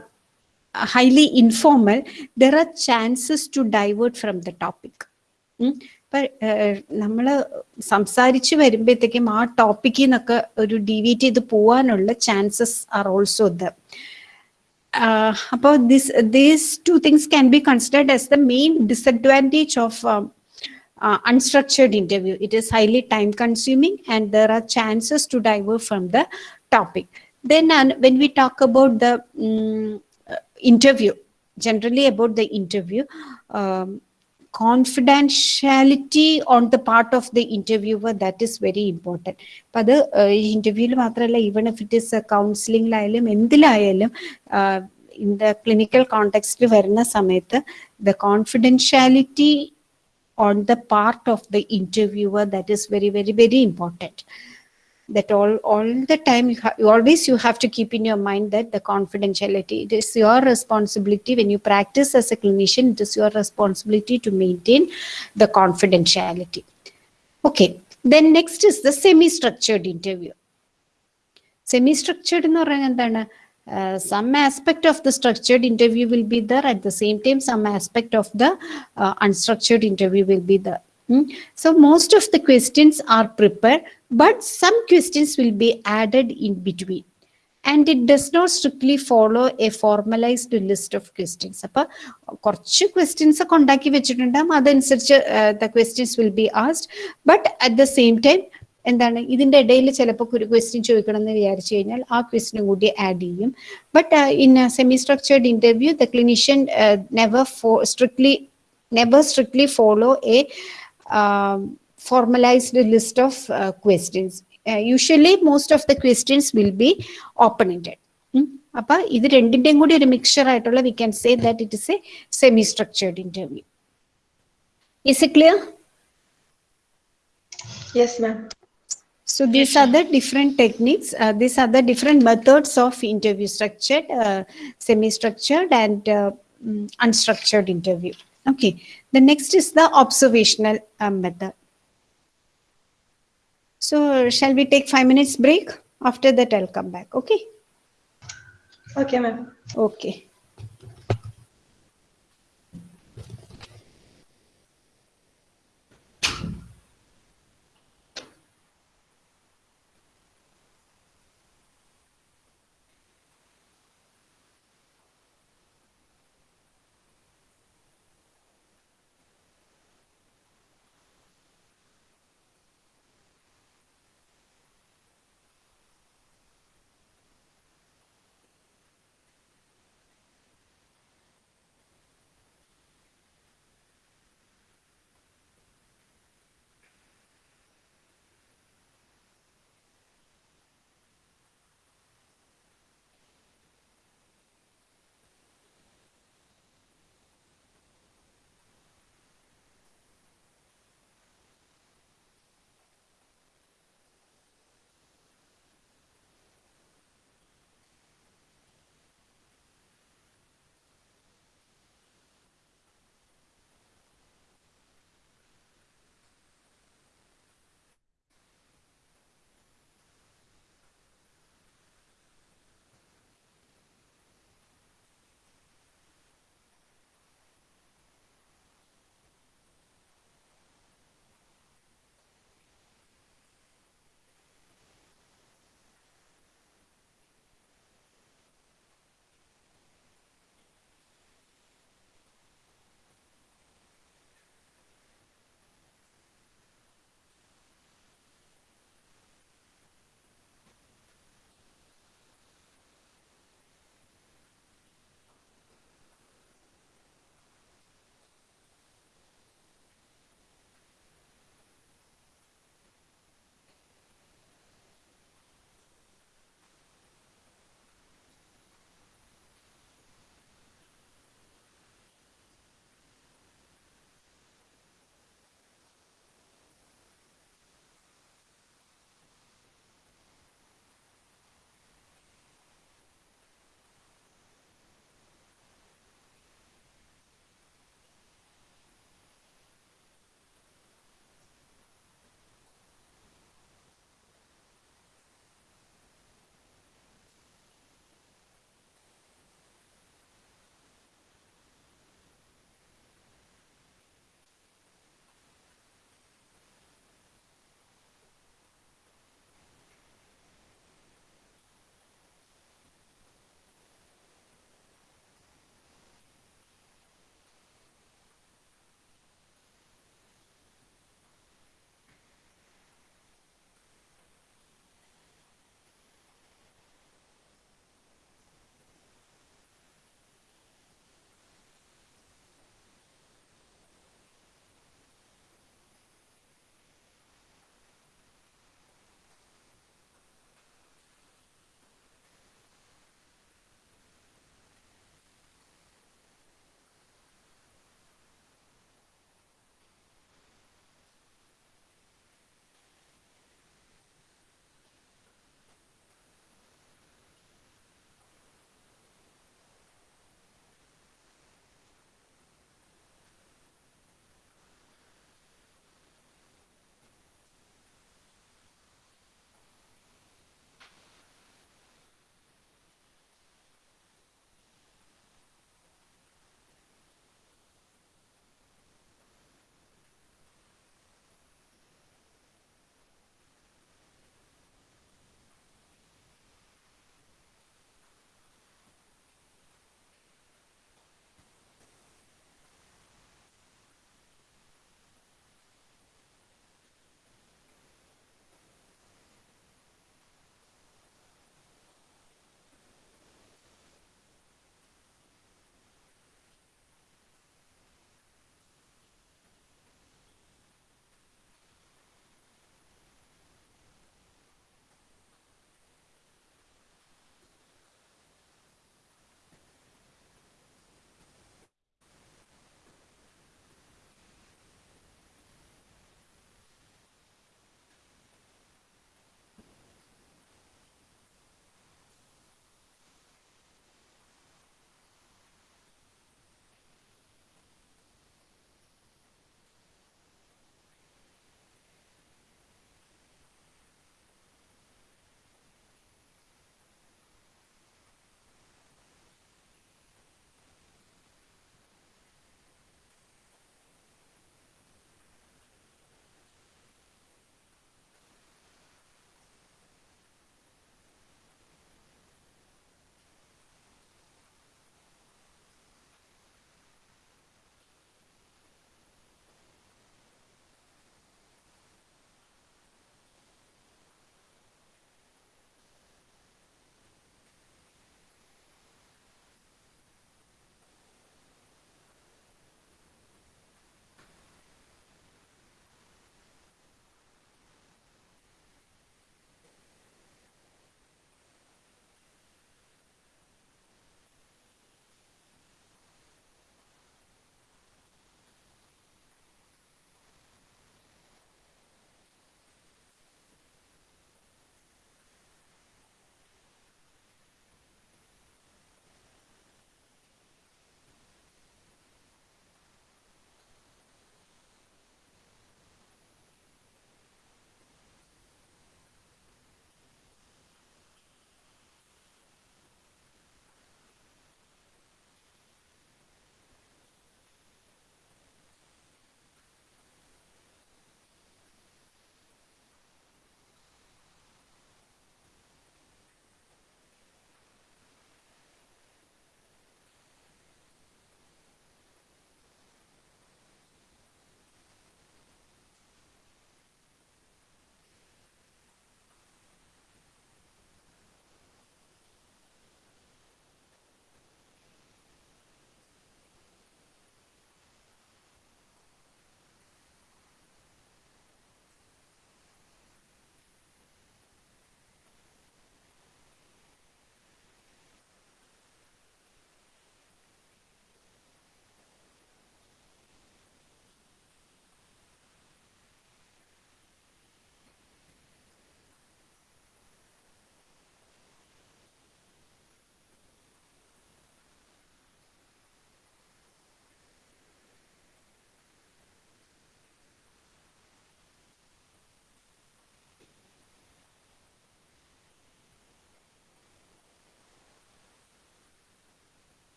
highly informal there are chances to divert from the topic ഉം. നമ്മൾ സംസാരിച്ച് വരുമ്പോഴത്തേക്കും ആ ടോപ്പിക്കിൽ നിന്നൊക്കെ ഒരു ഡീവിയേറ്റ് ചെയ്ത് പോവാനുള്ള ചാൻസസ് ആർ ഓൾസോ ദ അപ്പോൾ this these two things can be considered as the main disadvantage of uh, unstructured interview. It is highly time consuming and there are chances to divert from the topic. Then uh, when we talk about the mm, uh, interview, generally about um, confidentiality on the part of the interviewer that is very important അപ്പൊ അത് ഇന്റർവ്യൂവിൽ മാത്രമല്ല even if it is കൗൺസിലിംഗിലായാലും എന്തിലായാലും in the clinical കോണ്ടെക്സ്റ്റിൽ വരുന്ന സമയത്ത് the confidentiality on the part of the interviewer that is very very very important that all all the time you, ha- you always you have to keep in your mind that the confidentiality it is your responsibility when you practice as a clinician it is your responsibility to maintain the confidentiality okay then next is the semi structured interview semi structured എന്ന് പറയുന്നത് എന്താണ് uh, some aspect of the structured interview will be there at the same time some aspect of the uh, unstructured interview will be there Hmm? So most of the questions are prepared but some questions will be added in between. And it does not strictly follow a formalized list of questions. അപ്പൊ കുറച്ച് questions ഒക്കെ ഉണ്ടാക്കി വെച്ചിട്ടുണ്ടാകും അതനുസരിച്ച് the questions will be asked but at the same time എന്താണ് ഇതിന്റെ ഇടയിൽ ചിലപ്പോൾ ഒരു ക്വസ്റ്റ്യൻ ചോദിക്കണം എന്ന് വിചാരിച്ചു കഴിഞ്ഞാൽ ആ ക്വസ്റ്റിനും കൂടി ആഡ് ചെയ്യും. But in semi structured interview the clinician never strictly never strictly follow a formalized list of uh, questions. Uh, usually, most of the questions will be open-ended. അപ്പൊ ഇത് രണ്ടിന്റെയും കൂടി ഒരു മിക്സർ ആയിട്ടുള്ള we can say that it is a semi structured interview is it clear Yes, ma'am. So these are the different techniques. Uh, these are the different methods of interview structured, uh, semi-structured and uh, mm, unstructured interview. Okay. the next is the observational uh, method. So shall we take five minutes break? After that, I'll come back. Okay. Okay, ma'am. Okay.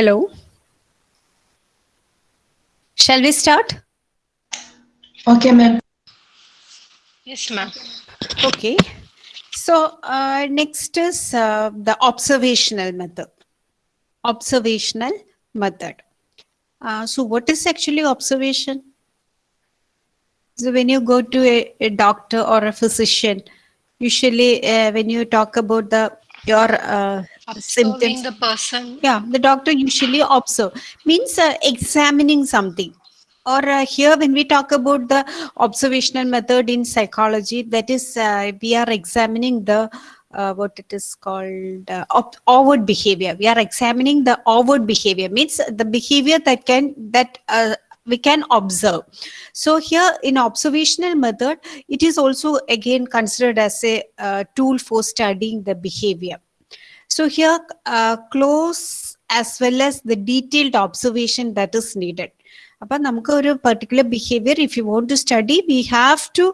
Hello. Shall we start? Okay, ma'am. Yes, ma'am. Okay. So uh, next is uh, the observational method. Observational method. Uh, so what is actually observation? So when you go to a, a doctor or a physician, usually uh, when you talk about the your uh, Observing symptoms, the person. yeah, the doctor usually observe means uh, examining something. Or uh, here, when we talk about the observational method in psychology, that is, uh, we are examining the uh, what it is called uh, outward behavior. We are examining the outward behavior, means the behavior that can that uh, we can observe. So here, in observational method, it is also again considered as a uh, tool for studying the behavior. So here, uh, close as well as the detailed observation that is needed. അപ്പൊ നമുക്ക് ഒരു particular behaviour if you want to study V have to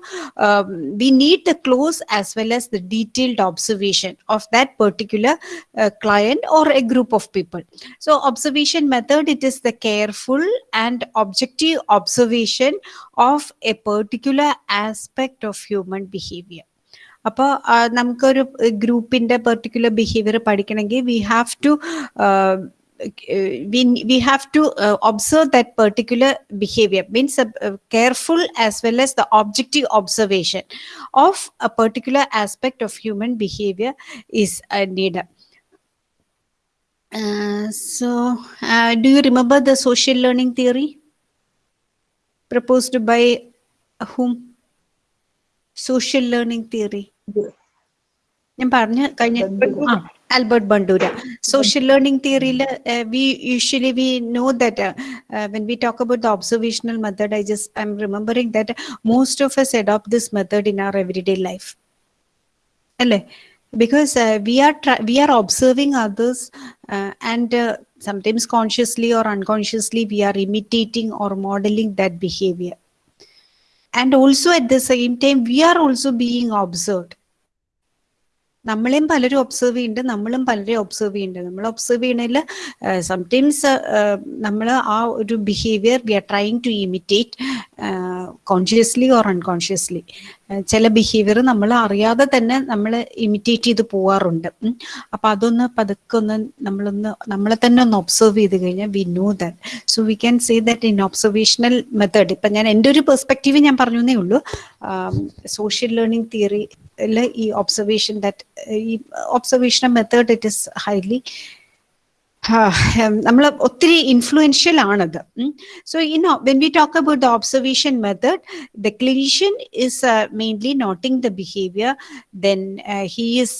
we need the close as well as the detailed observation of that particular client or A group of people so observation method it is the careful and objective observation of a particular aspect of human behaviour അപ്പോൾ നമുക്കൊരു ഗ്രൂപ്പിന്റെ particular behaviour പഠിക്കണമെങ്കിൽ we have to we have to observe that particular behaviour means careful as well as the objective observation of a particular aspect of human behaviour is need so do you remember the social learning theory proposed by whom social learning theory ഞാൻ പറഞ്ഞ കഴിഞ്ഞ ആ Albert Bandura social learning തിയറിയിൽ V usually we know that when we talk about the observational method I just I M remembering that most of S adopt this method in our every day life അല്ലേ because uh, we are try- we are observing others uh, and uh, sometimes consciously or unconsciously we are imitating or modeling that behavior and also at the same time we are also being observed നമ്മളെയും പലരും observe ചെയ്യുന്നുണ്ട് നമ്മളും പലരെയും observe ചെയ്യുന്നുണ്ട് നമ്മൾ observe ചെയ്യണതിൽ sometimes നമ്മൾ ആ ഒരു behaviour we are trying to imitate consciously or unconsciously ചില ബിഹേവിയർ നമ്മൾ അറിയാതെ തന്നെ നമ്മൾ ഇമിറ്റേറ്റ് ചെയ്ത് പോവാറുണ്ട്. അപ്പം അതൊന്ന് പതുക്കെ ഒന്ന് നമ്മളൊന്ന് നമ്മളെ തന്നെ ഒന്ന് ഒബ്സർവ് ചെയ്ത് കഴിഞ്ഞാൽ we know that so we can say that in observational method ഇപ്പൊ ഞാൻ എന്റെ ഒരു പെർസ്പെക്റ്റീവ് ഞാൻ പറഞ്ഞു ഉള്ളൂ. Social learning theory ഈ ഒബ്സർവേഷൻ ദാറ്റ് ഈ observation method it is highly നമ്മൾ ഒത്തിരി ഇൻഫ്ലുവൻഷ്യൽ ആണത് so in when we talk about the observation method the clinician is mainly noting the behaviour then he is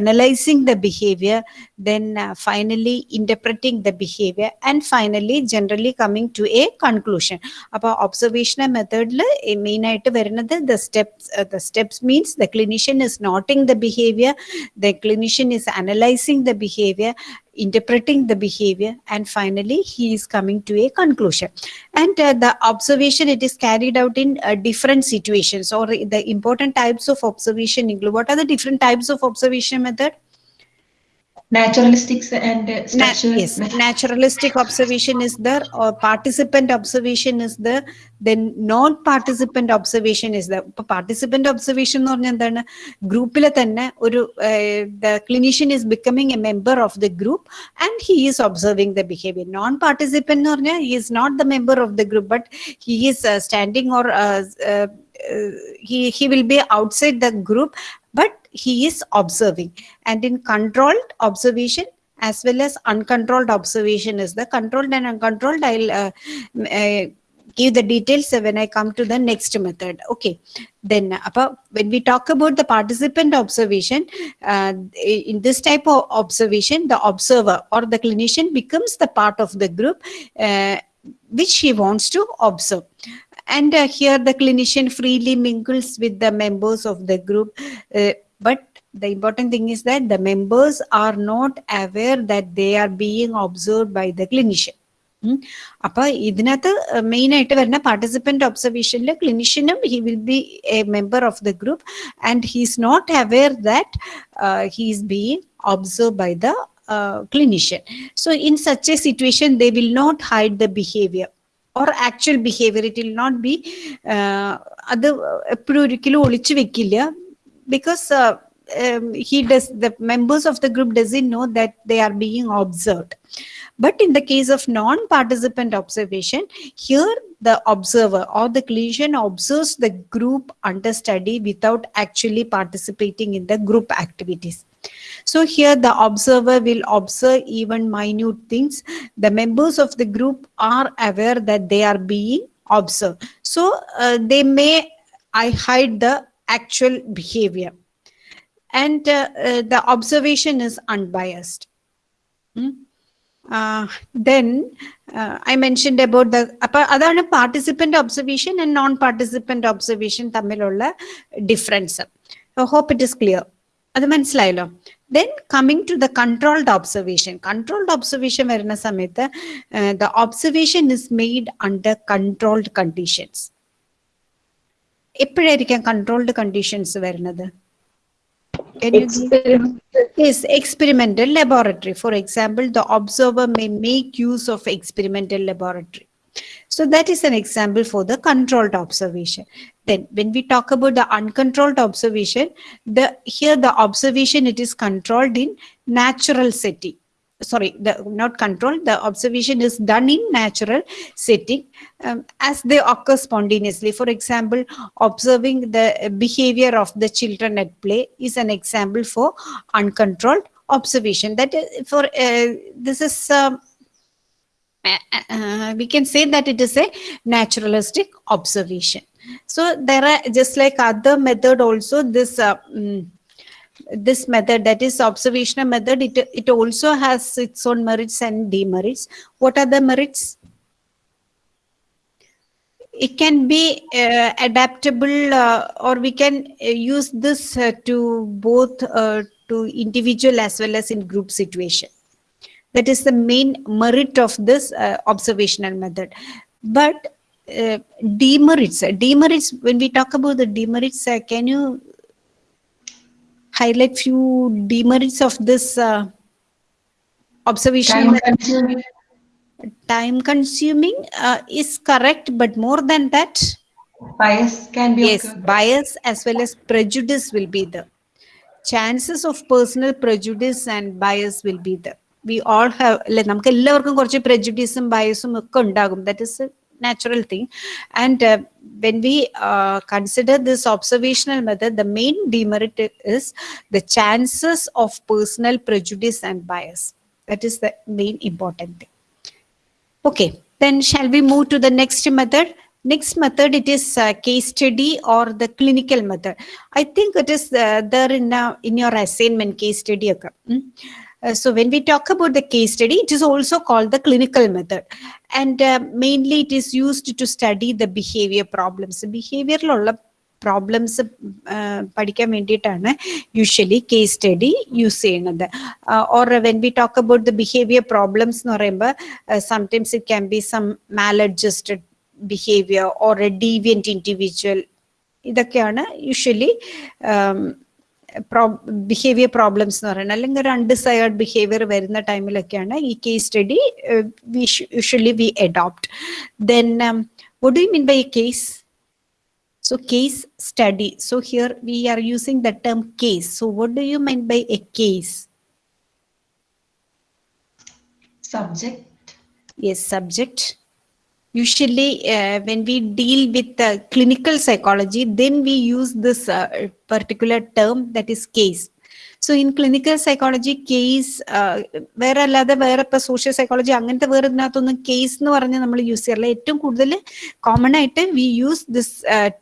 analysing the behaviour then uh, finally interpreting the behavior and finally generally coming to a conclusion അപ്പോൾ observational മെത്തേഡിൽ main ആയിട്ട് വരുന്നത് the steps the steps means the clinician is noting the behaviour the clinician is analysing the behaviour interpreting the behavior and finally he is coming to a conclusion. And uh, the observation it is carried out in uh, different situations. Or the important types of observation include what are the different types of observation method Naturalistics and uh, Na- structural yes, method. naturalistic observation is there, or participant observation is there, then non-participant observation is there. ഇപ്പൊ participant observation എന്ന് പറഞ്ഞാൽ എന്താണ് ഗ്രൂപ്പിലെ തന്നെ ഒരു the clinician is becoming A member of the group and he is observing the behaviour non participant എന്ന് പറഞ്ഞാൽ he is not the member of the group but he is standing or he he will be outside the group but he is observing. And in controlled observation as well as uncontrolled observation is the controlled and uncontrolled i'll uh, uh, give the details when i come to the next method. Okay. Then uh, when we talk about the participant observation uh, in this type of observation the observer or the clinician becomes the part of the group uh, which he wants to observe. And uh, here the clinician freely mingles with the members of the group uh, but the important thing is that the members are not aware that they are being observed by the clinician ഉം. അപ്പൊ ഇതിനകത്ത് main ആയിട്ട് വരുന്ന participant ഒബ്സർവേഷനിൽ ക്ലിനിഷ്യനും he will be A member of the group and he is not aware that he is being observe by the uh, clinician. So in such a situation, they will not hide the behavior or actual behavior. It will not be uh, അത് എപ്പോഴും ഒരിക്കലും ഒളിച്ചു വെക്കില്ല because uh, um, he does the members of the group doesn't know that they are being observed. But in the case of non-participant observation here the observer or the clinician observes the group under study without actually participating in the group activities. So here the observer will observe even minute things. The members of the group are aware that they are being observed. So uh, they may i hide the actual behavior and uh, uh, the observation is unbiased Hmm? Uh, then uh, I mentioned about the അപ്പൊ അതാണ് participant observation and non participant observation തമ്മിലുള്ള difference hope it is clear അത് മനസ്സിലായല്ലോ then coming to the controlled observation controlled observation വരുന്ന സമയത്ത് the observation is made under controlled conditions എപ്പോഴായിരിക്കാം controlled conditions വരുന്നത് Can you give- Experiment. Yes, experimental laboratory. For example, the observer may make use of experimental laboratory. So that is an example for the controlled observation. Then when we talk about the uncontrolled observation, the here the observation it is controlled in natural setting. Sorry, the not controlled, the observation is done in natural setting um, as they occur spontaneously. For example, observing the behavior of the children at play is an example for uncontrolled observation. That for uh, this is um, uh, uh, we can say that it is a naturalistic observation. So there are just like other method also this. Uh, mm, this method that is observational method it, it also has its own merits and demerits. What are the merits? It can be uh, adaptable uh, or we can uh, use this uh, to both uh, to individual as well as in group situation. That is the main merit of this uh, observational method. But demerits demerits when we talk about the demerits can you highlight few demerits of this uh, observational Time method? consuming. time consuming uh, is correct but more than that Bias can be yes occur. bias as well as prejudice will be there chances of personal prejudice and bias will be there we all have അല്ലെ നമുക്ക് എല്ലാവർക്കും കുറച്ച് prejudiceും ബയസും ഒക്കെ ഉണ്ടാകും that is a natural thing. And uh, when we uh, consider this observational method, the main demerit is the chances of personal prejudice and bias. That is the main important thing. Okay, then shall we move to the next method? Next method, it is uh, case study or the clinical method. I think it is uh, there in, uh, in your assignment case study. Okay. Mm -hmm. Uh, so when we talk about the case study, it is also called the clinical method. And uh, mainly it is used to study the behavior problems. ബിഹേവിയറിലുള്ള problems പഠിക്കാൻ വേണ്ടിയിട്ടാണ് usually case study use ചെയ്യുന്നത് or when we talk about the behaviour problems എന്ന് പറയുമ്പോൾ sometimes it can be some Mal adjusted behaviour or A ഡീവിയൻറ്റ് individual ഇതൊക്കെയാണ് usually behaviour problems എന്ന് പറയുന്നത് അല്ലെങ്കിൽ ഒരു അൺഡിസയേർഡ് ബിഹേവിയർ വരുന്ന ടൈമിലൊക്കെയാണ് ഈ case study usually we adopt then what do mean by a case So case study. So here we are using the term case. So what do you mean by a case? Subject. Yes, subject. Usually uh, when we deal with uh, clinical psychology, then we use this uh, particular term that is case. So in clinical psychology, case വേറെ അല്ലാതെ വേറെ ഇപ്പൊ social psychology അങ്ങനത്തെ വേറെ ഇതിനകത്തൊന്നും case എന്ന് പറഞ്ഞ് നമ്മൾ use ചെയ്യാറില്ല ഏറ്റവും കൂടുതൽ കോമൺ ആയിട്ട് we use this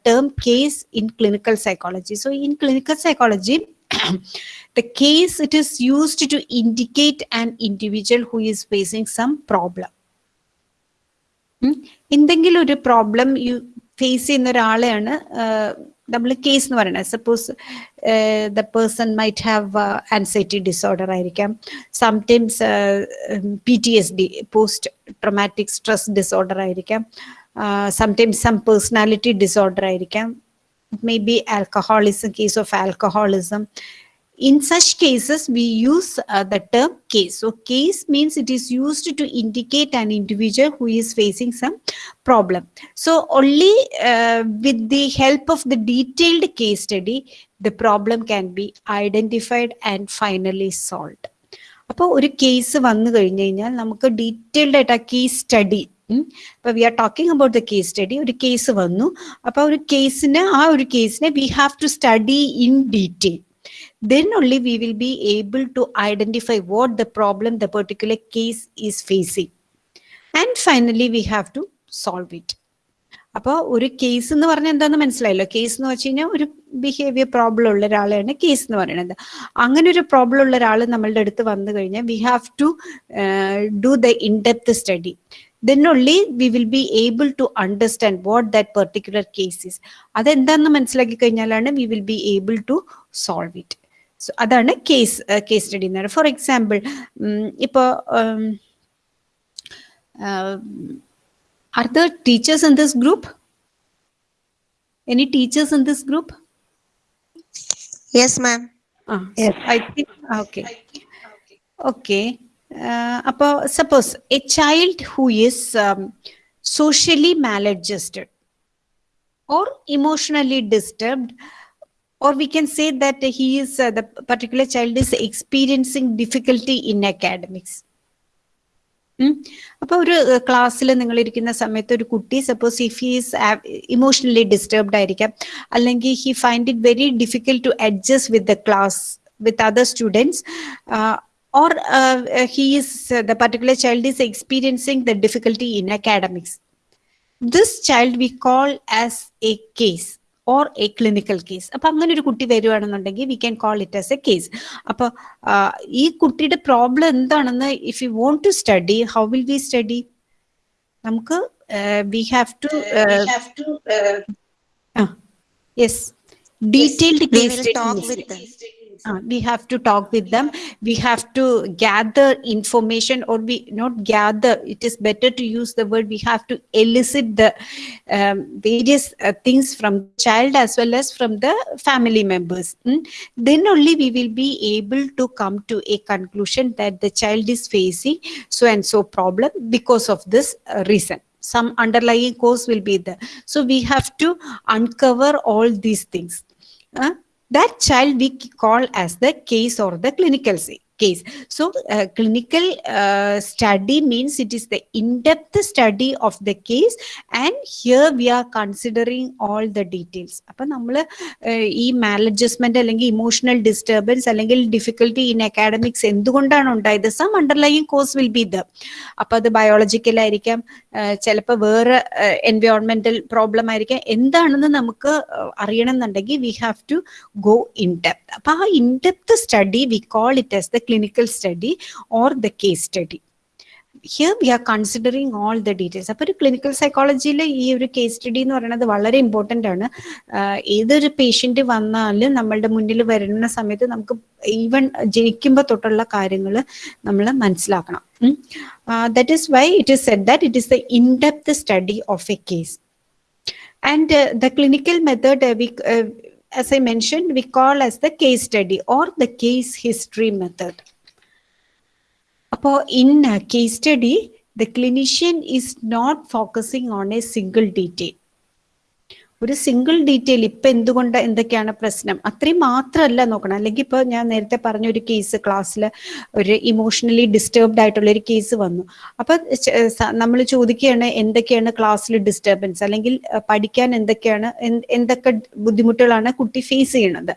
term case in clinical psychology so in clinical psychology the case it is used to indicate an individual who is facing some problem. എന്തെങ്കിലും ഒരു പ്രോബ്ലം യു ഫേസ് ചെയ്യുന്ന ഒരാളെയാണ് നമ്മൾ case എന്ന് പറയുന്നത്. Suppose the person might have anxiety disorder ആയിരിക്കാം. Sometimes P T S D post traumatic stress disorder ആയിരിക്കാം. Sometimes some personality disorder ആയിരിക്കാം. May be alcoholism case of alcoholism in such cases we use uh, the term case so case means it is used to indicate an individual who is facing some problem so only uh, with the help of the detailed case study the problem can be identified and finally solved അപ്പോൾ ഒരു case വന്നു കഴിഞ്ഞു കഴിഞ്ഞാൽ നമുക്ക് detailed ആയിട്ട് ആ case study ഇപ്പൊ we are talking about the case study ഒരു കേസ് വന്നു അപ്പൊ ഒരു കേസിന് ആ ഒരു കേസിനെ we have to study in detail then only we will be able to identify what the problem the particular case is facing. And finally we have to solve it. അപ്പോൾ ഒരു കേസ് എന്ന് പറഞ്ഞാൽ എന്താന്ന് മനസ്സിലായല്ലോ? കേസ് എന്ന് വെച്ച് കഴിഞ്ഞാൽ ഒരു ബിഹേവിയർ പ്രോബ്ലം ഉള്ള ഒരാളെയാണ് കേസ് എന്ന് പറയുന്നത്. അങ്ങനെ ഒരു പ്രോബ്ലം ഉള്ള ഒരാൾ നമ്മളുടെ അടുത്ത് വന്നു കഴിഞ്ഞാൽ we have to do the in depth study then only we will be able to understand what that particular is. അതെന്താന്ന് മനസ്സിലാക്കി കഴിഞ്ഞാലാണ് we will be able to solve it so അതാണ് കേസ് കേസ് സ്റ്റഡി എന്ന് പറയുന്നത് for example ഇപ്പോൾ are the teachers in this group any teachers in this group Yes, ma'am. Ah, I think okay. Okay. Uh, അപ്പോൾ suppose A child who is socially maladjusted or emotionally disturbed or we can say that he is uh, the particular child is experiencing difficulty in academics ഉം. അപ്പൊ ഒരു ക്ലാസ്സിൽ നിങ്ങൾ ഇരിക്കുന്ന സമയത്ത് ഒരു കുട്ടി suppose if he's emotionally disturbed ആയിരിക്കാം അല്ലെങ്കിൽ he find it very difficult to adjust with the class with other students or uh, uh, he is uh, the particular child is experiencing the difficulty in academics this child we call As a clinical case അപ്പൊ അങ്ങനെ ഒരു കുട്ടി വരുവാണെന്നുണ്ടെങ്കിൽ we can call it as a case അപ്പൊ ഈ കുട്ടിയുടെ problem എന്താണെന്ന് if you want to study how will we study നമുക്ക് we have to yes detailed case uh, we have to talk with them. We have to gather information or we not gather it is better to use the word we have to elicit the um, various uh, things from the child as well as from the family members. Mm. then only we will be able to come to a conclusion that the child is facing so and so problem because of this uh, reason. Some underlying cause will be there. So we have to uncover all these things. Uh, that child we call as the case or the clinical say, case. So clinical study uh, it means the is the in-depth study of the case and here we are considering all the details. അപ്പം നമ്മൾ ഈ maladjustment അല്ലെങ്കിൽ emotional disturbance അല്ലെങ്കിൽ difficulty in academics എന്തുകൊണ്ടാണ് ഉണ്ടായത് some underlying cause will be the അപ്പൊ അത് biological ആയിരിക്കാം ചിലപ്പോൾ വേറെ എൻവയോൺമെന്റൽ പ്രോബ്ലം ആയിരിക്കാം എന്താണെന്ന് നമുക്ക് അറിയണം എന്നുണ്ടെങ്കിൽ we have to go in depth അപ്പൊ ആ in depth study we call it as the clinical study or the case study here we are considering all the details അപ്പൊ ഒരു ക്ലിനിക്കൽ സൈക്കോളജിയിൽ ഈ ഒരു കേസ് സ്റ്റഡി എന്ന് പറയുന്നത് വളരെ ഇമ്പോർട്ടന്റ് ആണ്. ഏതൊരു പേഷ്യന്റ് വന്നാലും നമ്മളുടെ മുന്നിൽ വരുന്ന സമയത്ത് നമുക്ക് ഈവൻ ജനിക്കുമ്പോൾ തൊട്ടുള്ള കാര്യങ്ങൾ നമ്മൾ മനസ്സിലാക്കണം. That is why it is said that it is the in depth study of a case and the clinical method uh, we uh, as I mentioned, we call as the case study or the case history method. In a case study, the clinician is not focusing on a single detail. ഒരു single detail ഇപ്പൊ എന്തുകൊണ്ട് എന്തൊക്കെയാണ് പ്രശ്നം? അത്രയും മാത്രമല്ല നോക്കണം. അല്ലെങ്കിൽ ഇപ്പൊ ഞാൻ നേരത്തെ പറഞ്ഞ ഒരു കേസ് ക്ലാസ്സിൽ ഒരു ഇമോഷണലി ഡിസ്റ്റർബ്ഡ് ആയിട്ടുള്ള ഒരു കേസ് വന്നു. അപ്പൊ നമ്മൾ ചോദിക്കുകയാണ് എന്തൊക്കെയാണ് ക്ലാസ്സിൽ ഡിസ്റ്റർബൻസ് അല്ലെങ്കിൽ പഠിക്കാൻ എന്തൊക്കെയാണ് എന്ത് എന്തൊക്കെ ബുദ്ധിമുട്ടുകളാണ് കുട്ടി ഫേസ് ചെയ്യണത്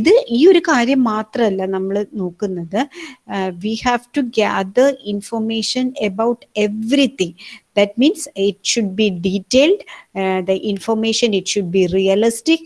ഇത് ഈ ഒരു കാര്യം മാത്രമല്ല നമ്മൾ നോക്കുന്നത്. We have to gather information about everything that means it should be detailed uh, the information it should be realistic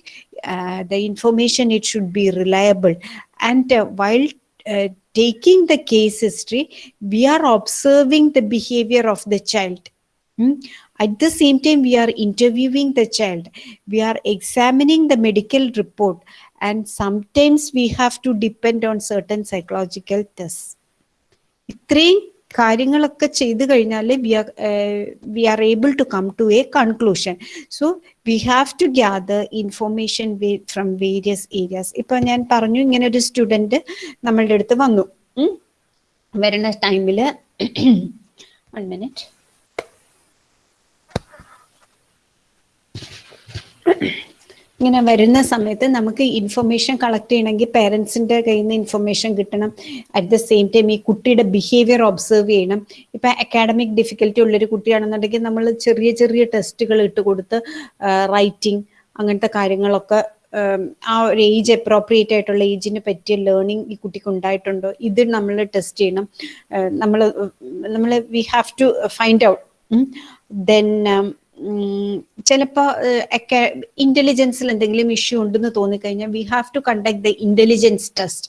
uh, the information it should be reliable and uh, while uh, taking the case history we are observing the behavior of the child Hmm? At the same time, we are interviewing the child. We are examining the medical report. And sometimes we have to depend on certain psychological tests. ഇത്രയും കാര്യങ്ങളൊക്കെ ചെയ്തു കഴിഞ്ഞാൽ we are we are able to come to a conclusion. So we have to gather information from various areas. ഇപ്പൊ ഞാൻ പറഞ്ഞു ഇങ്ങനെ ഒരു student നമ്മളുടെ അടുത്ത് വന്നു. വരുന്ന ടൈമിൽ വൺ മിനിറ്റ് ഇങ്ങനെ വരുന്ന സമയത്ത് നമുക്ക് ഇൻഫർമേഷൻ കളക്ട് ചെയ്യണമെങ്കിൽ പേരൻസിന്റെ കയ്യിൽ നിന്ന് ഇൻഫർമേഷൻ കിട്ടണം. അറ്റ് ദ സെയിം ടൈം ഈ കുട്ടിയുടെ ബിഹേവിയർ ഒബ്സർവ് ചെയ്യണം. ഇപ്പൊ അക്കാഡമിക് ഡിഫിക്കൽറ്റി ഉള്ളൊരു കുട്ടിയാണെന്നുണ്ടെങ്കിൽ നമ്മൾ ചെറിയ ചെറിയ ടെസ്റ്റുകൾ ഇട്ട് കൊടുത്ത് റൈറ്റിംഗ് അങ്ങനത്തെ കാര്യങ്ങളൊക്കെ ആ ഒരു ഏജ് അപ്രോപ്രിയേറ്റ് ആയിട്ടുള്ള ഏജിന് പറ്റിയ ലേണിംഗ് ഈ കുട്ടിക്ക് ഉണ്ടായിട്ടുണ്ടോ? ഇത് നമ്മൾ ടെസ്റ്റ് ചെയ്യണം. നമ്മൾ നമ്മൾ we have to find out then ചിലപ്പോൾ ഇന്റലിജൻസിൽ എന്തെങ്കിലും ഇഷ്യൂ ഉണ്ടെന്ന് തോന്നിക്കഴിഞ്ഞാൽ we have to conduct the intelligence test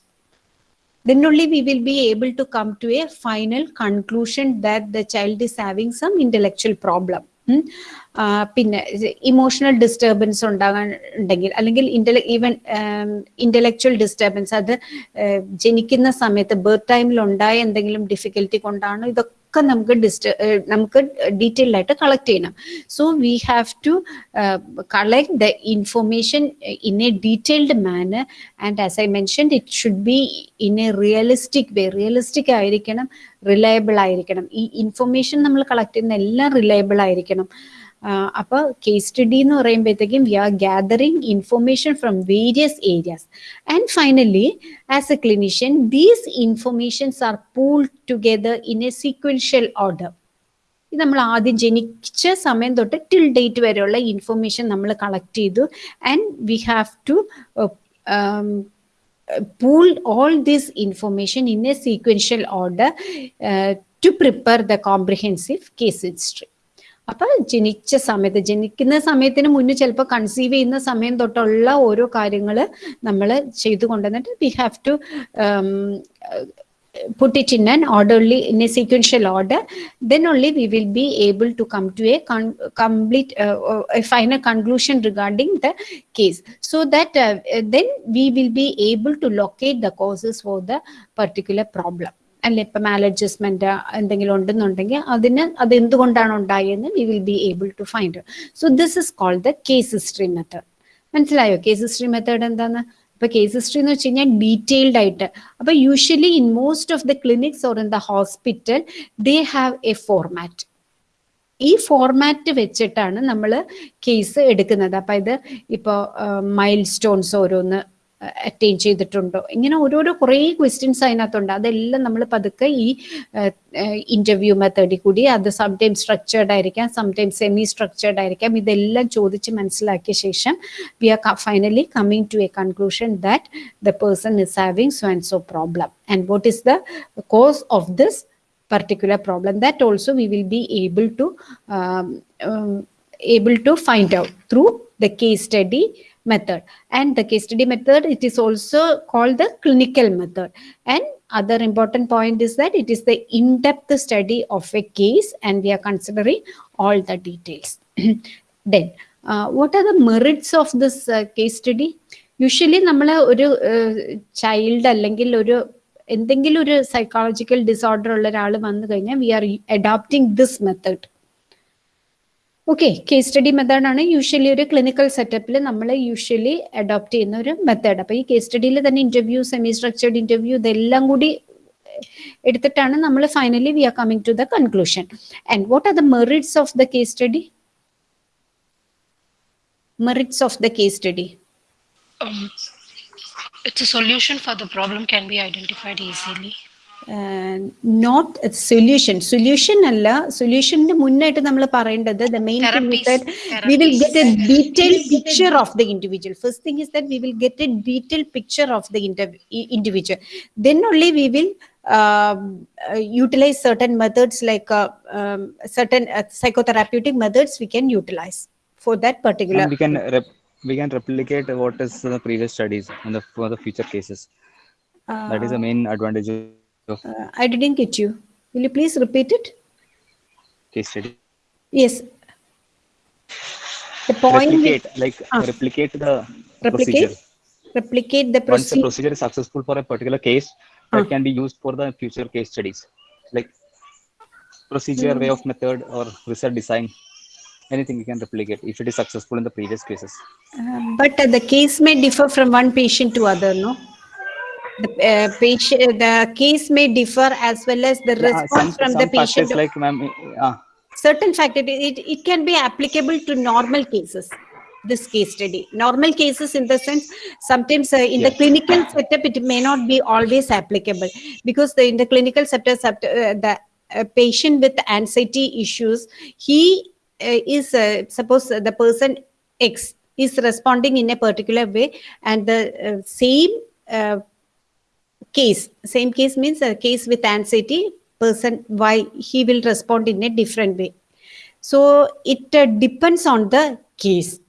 then only will be able to come to a final conclusion that the child is having some intellectual problem. പിന്നെ emotional disturbance ഉണ്ടാകാൻ ഉണ്ടെങ്കിൽ അല്ലെങ്കിൽ ഇന്റല even intellectual disturbance അത് ജനിക്കുന്ന സമയത്ത് birth ടൈമിൽ ഉണ്ടായ എന്തെങ്കിലും ഡിഫിക്കൽറ്റി കൊണ്ടാണോ ഇതൊക്കെ നമുക്ക് ഡിസ്റ്റർ നമുക്ക് ഡീറ്റെയിൽ ആയിട്ട് കളക്ട് ചെയ്യണം. So we have to collect the information in a detailed manner and as I mention it should be in a realistic way realistic ആയിരിക്കണം റിലയബിൾ ആയിരിക്കണം. ഈ ഇൻഫോർമേഷൻ നമ്മൾ കളക്ട് ചെയ്യുന്ന എല്ലാം റിലയബിൾ ആയിരിക്കണം. ആഹ് അപ്പൊ കേസ് സ്റ്റഡി എന്ന് പറയുമ്പോഴത്തേക്കും V R gathering information from various areas and finally as a clinician these informations R pool together in A sequential order ഇത് നമ്മൾ ആദ്യം ജനിച്ച സമയം തൊട്ട് ടിൽ ഡേറ്റ് വരെയുള്ള ഇൻഫർമേഷൻ നമ്മൾ കളക്ട് ചെയ്തു and we have to pool all this information in a sequential order uh, to prepare the comprehensive case history അപ്പൊ ജനിച്ച സമയത്ത് ജനിക്കുന്ന സമയത്തിന് മുന്നേ ചിലപ്പോൾ കൺസീവ് ചെയ്യുന്ന സമയം തൊട്ടുള്ള ഓരോ കാര്യങ്ങൾ നമ്മൾ ചെയ്തു കൊണ്ടുവന്നിട്ട് we have to put it in an orderly in a sequential order then only we will be able to come to a complete uh, uh, a final conclusion regarding the case so that uh, uh, then we will be able to locate the causes for the particular problem അല്ലെ ഇപ്പൊ മാലഡ്ജസ്റ്റ്മെന്റ് എന്തെങ്കിലും ഉണ്ടെന്നുണ്ടെങ്കിൽ അതിന് അത് എന്തുകൊണ്ടാണ് ഉണ്ടായെന്ന് we will be able to find so this is called the case history method മനസ്സിലായോ? Case history method എന്താന്ന്? ഇപ്പൊ കേസ് ഹിസ്റ്ററി എന്ന് വെച്ച് കഴിഞ്ഞാൽ ഡീറ്റെയിൽഡ് ആയിട്ട്. അപ്പൊ usually in most of the clinics or in the hospital they have a format ഈ format വെച്ചിട്ടാണ് നമ്മൾ കേസ് എടുക്കുന്നത്. അപ്പൊ ഇത് ഇപ്പോൾ മൈൽ സ്റ്റോൺസ് ഓരോന്ന് അറ്റൈൻ ചെയ്തിട്ടുണ്ടോ? ഇങ്ങനെ ഓരോരോ കുറേ ക്വസ്റ്റ്യൻസ് അതിനകത്തുണ്ട്. അതെല്ലാം നമ്മൾ പതുക്കെ ഈ ഇന്റർവ്യൂ മെത്തേഡിൽ കൂടി അത് സംടൈം സ്ട്രക്ചേർഡ് ആയിരിക്കാം സംടൈം സെമി സ്ട്രക്ചേർഡ് ആയിരിക്കാം. ഇതെല്ലാം ചോദിച്ച് മനസ്സിലാക്കിയ ശേഷം we are finally coming to a conclusion that the person is having so and so problem and what is the cause of this particular problem? That also we will be able to um, um, able to find out through the method and the case study method it is also called the clinical method and other important point is that it is the in-depth study of a case and we are considering all the details then uh, what are the merits of this uh, case study usually നമ്മൾ ഒരു child അല്ലെങ്കിൽ ഒരു എന്തെങ്കിലും ഒരു psychological disorder ഉള്ള ഒരാൾ വന്നു കഴിഞ്ഞാൽ we are adopting this method okay case study മെത്തേഡാണ് യൂഷ്വലി ഒരു ക്ലിനിക്കൽ സെറ്റപ്പിൽ നമ്മൾ യൂഷ്വലി അഡോപ്റ്റ് ചെയ്യുന്ന ഒരു മെത്തേഡ് അപ്പൊ ഈ കേസ് സ്റ്റഡിയിൽ തന്നെ ഇന്റർവ്യൂ സെമി സ്ട്രക്ചേർഡ് ഇന്റർവ്യൂ ഇതെല്ലാം കൂടി എടുത്തിട്ടാണ് നമ്മൾ finally we are coming to the conclusion and what are the merits of the case study merits of the case study it's a solution for the problem can be identified easily. Not solution solution അല്ല സൊല്യൂഷന്റെ മുന്നായിട്ട് നമ്മൾ പറയേണ്ടത് the main Therapies. We will get A Therapies. Detail picture of the individual first thing is that we will get A detail picture of the individual then only we will utilize certain methods like uh, um, certain uh, psychotherapeutic methods we can utilize for that particular And we can rep- we can replicate what is the previous studies and the for the future cases. that is the main advantage uh, i didn't get you will you please repeat it case study. yes the point with- replicate like Ah. replicate the replicate procedure. replicate the procedure. Once the procedure is successful for a particular case, that Ah. can be used for the future case studies. Like procedure, way of method, or research design. Anything you can replicate if it is successful in the previous cases. Uh, but uh, the case may differ from one patient to other, no? The uh, patient, the case may differ as well as the response from the factors patient. like ma'am, certain fact it, it, can be applicable to normal cases this case study normal cases in the sense sometimes uh, in the clinical setup it may not be always applicable because the, in the clinical setup uh, the uh, patient with anxiety issues he uh, is uh, suppose the person x is responding in a particular way and the uh, same uh, case. Same case means a case with anxiety person why he will respond in a different way. So it uh, depends on the case.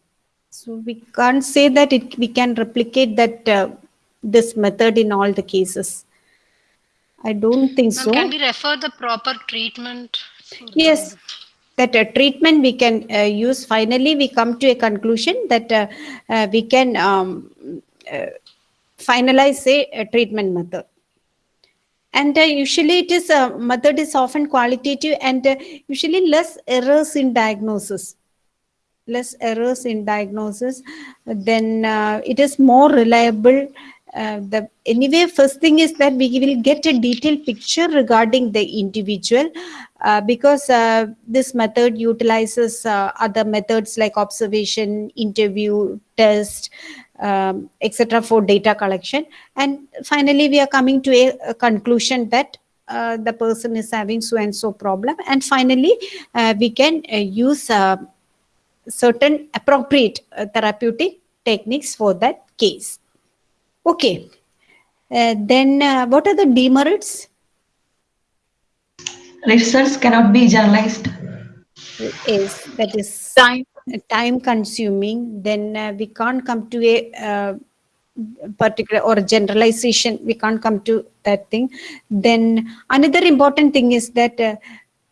So we can't say that it we can replicate that uh, this method in all the cases. I don't think so. can we refer the proper treatment? yes. That uh, treatment we can uh, use. Finally we come to a conclusion that uh, uh, we can um, uh, finalize a, a treatment method. And uh, usually it is uh, method is often qualitative and uh, usually less errors in diagnosis. Less errors in diagnosis then uh, it is more reliable uh, the anyway first thing is that we will get a detailed picture regarding the individual uh, because this method utilizes other methods like observation interview test um, etc for data collection and finally we are coming to a, a conclusion that uh, the person is having so and so problem and finally uh, we can uh, use uh, certain appropriate uh, therapeutic techniques for that case. Okay. Uh, then uh, what are the demerits? Results cannot be generalized. Is that is Time. Time consuming. Then uh, we can't come to a uh, particular or generalization. We can't come to that thing. Then another important thing is that uh,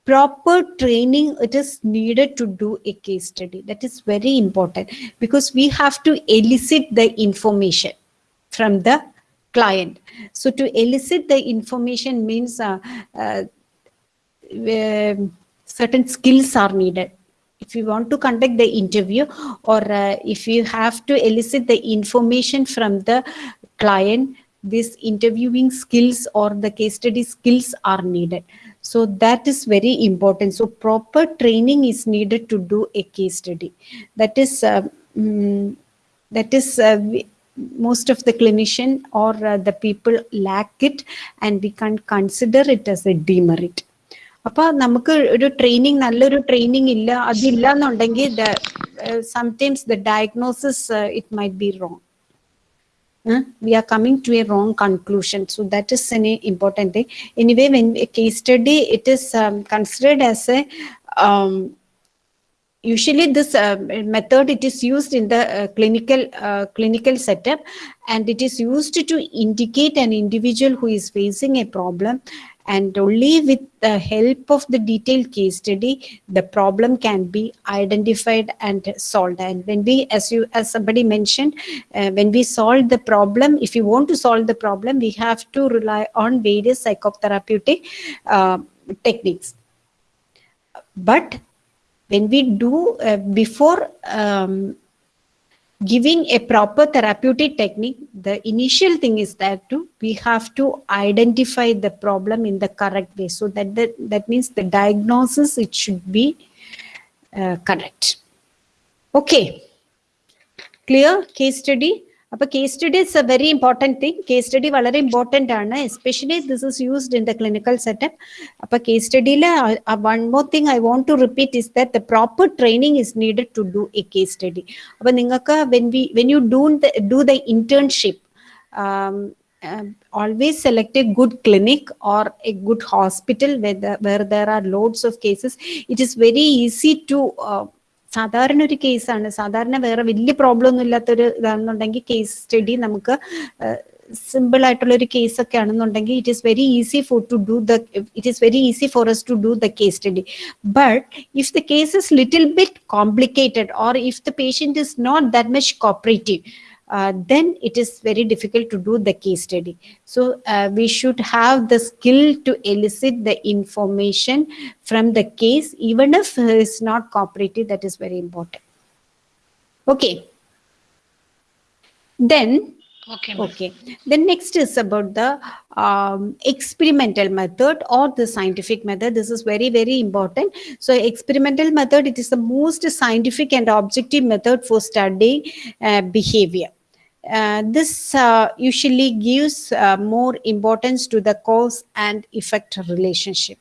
proper training it is needed to do a case study. That is very important because we have to elicit the information from the client. So to elicit the information means uh, uh, certain skills are needed if you want to conduct the interview or uh, if you have to elicit the information from the client these interviewing skills or the case study skills are needed. So that is very important. So proper training is needed to do a case study. That is uh, mm, that is uh, most of the clinician or uh, the people lack it and we can consider it as a demerit അപ്പൊ നമുക്ക് ഒരു training നല്ലൊരു training ഇല്ല അതില്ല എന്നുണ്ടെങ്കിൽ sometimes the diagnosis it might be wrong we are coming to a wrong conclusion so that is an important thing anyway when a case study it is um, considered as a um, usually this uh, method it is used in the uh, clinical uh, clinical setup and it is used to indicate an individual who is facing a problem and only with the help of the detailed case study the problem can be identified and solved. And when we as you as somebody mentioned uh, when we solve the problem if you want to solve the problem we have to rely on various psychotherapeutic uh, techniques. But when we do uh, before um, giving a proper therapeutic technique the initial thing is that to, we have to identify the problem in the correct way. So that the, that means the diagnosis it should be uh, correct. Okay. Clear? Case study അപ്പൊ case study is A very important thing case study വളരെ important ആണ് especially this is used in the clinical setup അപ്പൊ case സ്റ്റഡിയിൽ one more thing I want to repeat is that the proper training is needed to do A case study അപ്പൊ നിങ്ങൾക്ക് when we when you do do the internship always select a good clinic or a good hospital where, the, where there are loads of cases it is very easy to uh, സാധാരണ ഒരു കേസാണ്. സാധാരണ വേറെ വലിയ problem ഒന്നും ഇല്ലാത്തൊരു ഇതാണെന്നുണ്ടെങ്കിൽ case study നമുക്ക് സിമ്പിൾ ആയിട്ടുള്ള ഒരു കേസ് ഒക്കെ ആണെന്നുണ്ടെങ്കിൽ it is very easy for to do the it is very easy for us to do the case study but if the case is little bit complicated or if the patient is not that much cooperative uh, then it is very difficult to do the case study. So uh, we should have the skill to elicit the information from the case, even if it's not cooperative, that is very important. Okay. Then Okay. Okay. Then next is about the um, experimental method or the scientific method. This is very, very important. So experimental method, it is the most scientific and objective method for studying uh, behavior. Uh, this uh, usually gives uh, more importance to the cause and effect relationship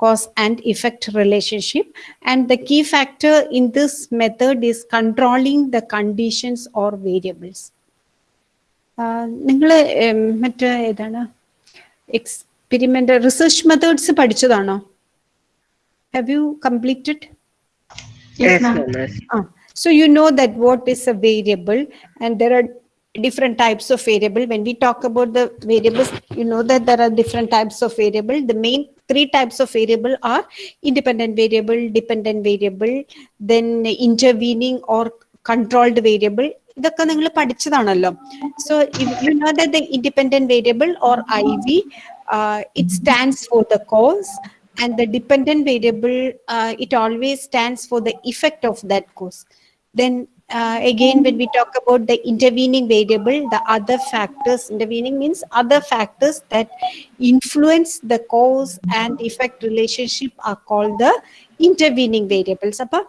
cause and effect relationship and the key factor in this method is controlling the conditions or variables നിങ്ങൾ മറ്റേ ഏതാണ് experiment research methods പഠിച്ചതാണോ have you completed Yes, ma'am. Ah, so you know that what is a variable and there are different types of variable. When we talk about the variables, you know that there are different types of variable. The main three types of variable are independent variable, dependent variable, then intervening or controlled variable. ഇതൊക്കെ നിങ്ങൾ പഠിച്ചതാണല്ലോ so you know that the independent variable or I V it stands for the cause and the dependent variable uh, it always stands for the effect of that cause Then uh, again, when we talk about the intervening variable, the other factors, intervening means other factors that influence the cause and effect relationship are called the intervening variables. Appa,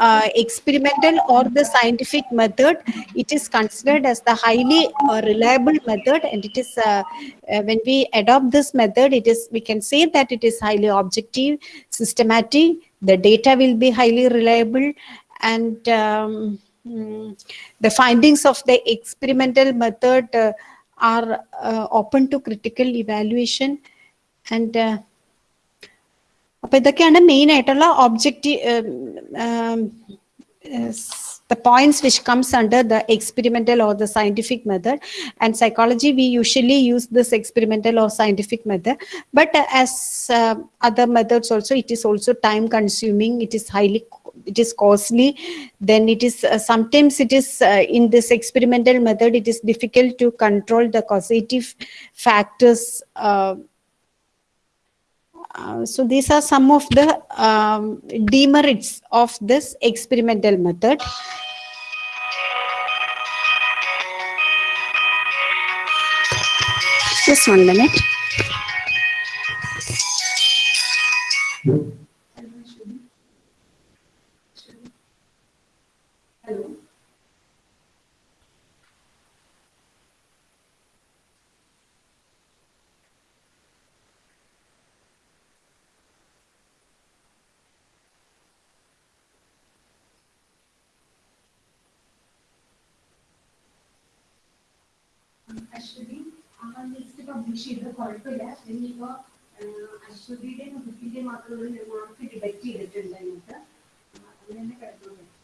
uh, experimental or the scientific method, it is considered as the highly uh, reliable method and it is, uh, uh, when we adopt this method, it is, we can say that it is highly objective, systematic, the data will be highly reliable and um, mm, the findings of the experimental method uh, are uh, open to critical evaluation and uh, അപ്പൊ ഇതൊക്കെയാണ് main ആയിട്ടുള്ള objective the points which comes under the experimental or the scientific method. And psychology we usually use this experimental or scientific method. But uh, as uh, other methods also it is also time consuming. It is highly it is costly. Then it is uh, sometimes it is uh, in this experimental method it is difficult to control the causative factors uh, uh, so these are some of the um, demerits of this experimental method. Just one minute. Publish ചെയ്തത് കുഴപ്പമില്ല. ഇനിയിപ്പോ അശ്വതിയുടെ കുട്ടിന്റെ മാത്രം ഞങ്ങൾക്ക് debut ചെയ്തിട്ടുണ്ട് അതിനകത്ത് അങ്ങനെ തന്നെ കിടക്കുന്നുണ്ട്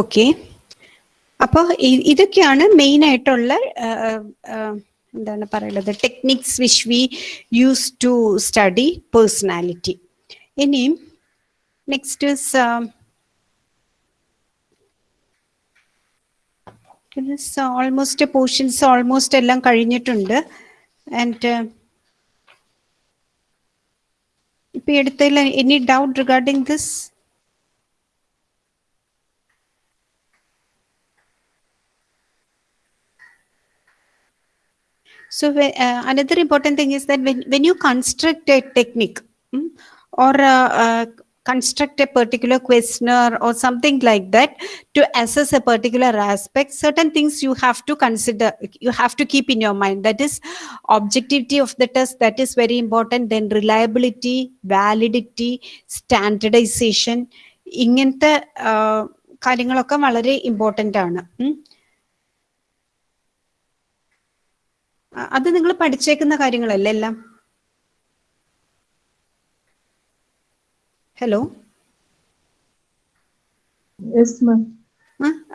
ഓക്കെ അപ്പോൾ ഇതൊക്കെയാണ് മെയിൻ ആയിട്ടുള്ള എന്താണ് പറയുന്നത്? Techniques which we use to study personality ഇനിയും നെക്സ്റ്റ് ഓൾമോസ്റ്റ് പോർഷൻസ് ഓൾമോസ്റ്റ് എല്ലാം കഴിഞ്ഞിട്ടുണ്ട്. ആൻഡ് ഇപ്പൊ എടുത്തതിൽ any doubt regarding this So whe- uh, another important thing is that when, when you construct a technique mm, or uh, uh, construct a particular questionnaire or something like that to assess a particular aspect certain things you have to consider you have to keep in your mind that is objectivity of the test that is very important then reliability validity standardization ഇങ്ങനത്തെ ആ, കാര്യങ്ങളൊക്കെ വളരെ important ആണ് അത് നിങ്ങൾ പഠിച്ചേക്കുന്ന കാര്യങ്ങളല്ലേ എല്ലാം? Hello?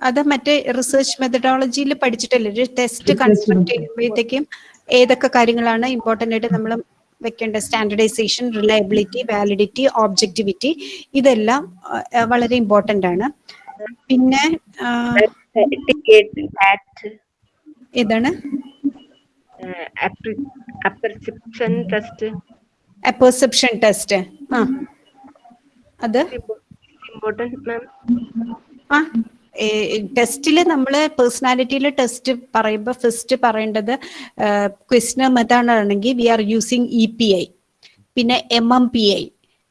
അത് മറ്റേ റിസർച്ച് മെത്തഡോളജിയിൽ പഠിച്ചിട്ടല്ലേ? ഒരു ടെസ്റ്റ് കൺസ്ട്രക്ട് ചെയ്യുമ്പോഴത്തേക്കും ഏതൊക്കെ കാര്യങ്ങളാണ് ഇമ്പോർട്ടന്റ് ആയിട്ട് നമ്മൾ വെക്കേണ്ട? സ്റ്റാൻഡർഡൈസേഷൻ റിലയബിലിറ്റി വാലിഡിറ്റി ഓബ്ജക്ടിവിറ്റി ഇതെല്ലാം വളരെ ഇമ്പോർട്ടന്റ് ആണ്. പിന്നെ ഏതാണ്? അപ്പർസെപ്ഷൻ ടെസ്റ്റ് പെർസെപ്ഷൻ ടെസ്റ്റ് ആ. അത്? ഇമ്പോർട്ടന്റ് മാം ആ. ടെസ്റ്റിൽ നമ്മൾ പേഴ്സണാലിറ്റിയിലെ ടെസ്റ്റ് പറയുമ്പോൾ ഫസ്റ്റ് പറയേണ്ടത് ക്വസ്റ്റ്യൻ മെത്തേഡ് ആണെങ്കിൽ we are using E P I പിന്നെ M M P I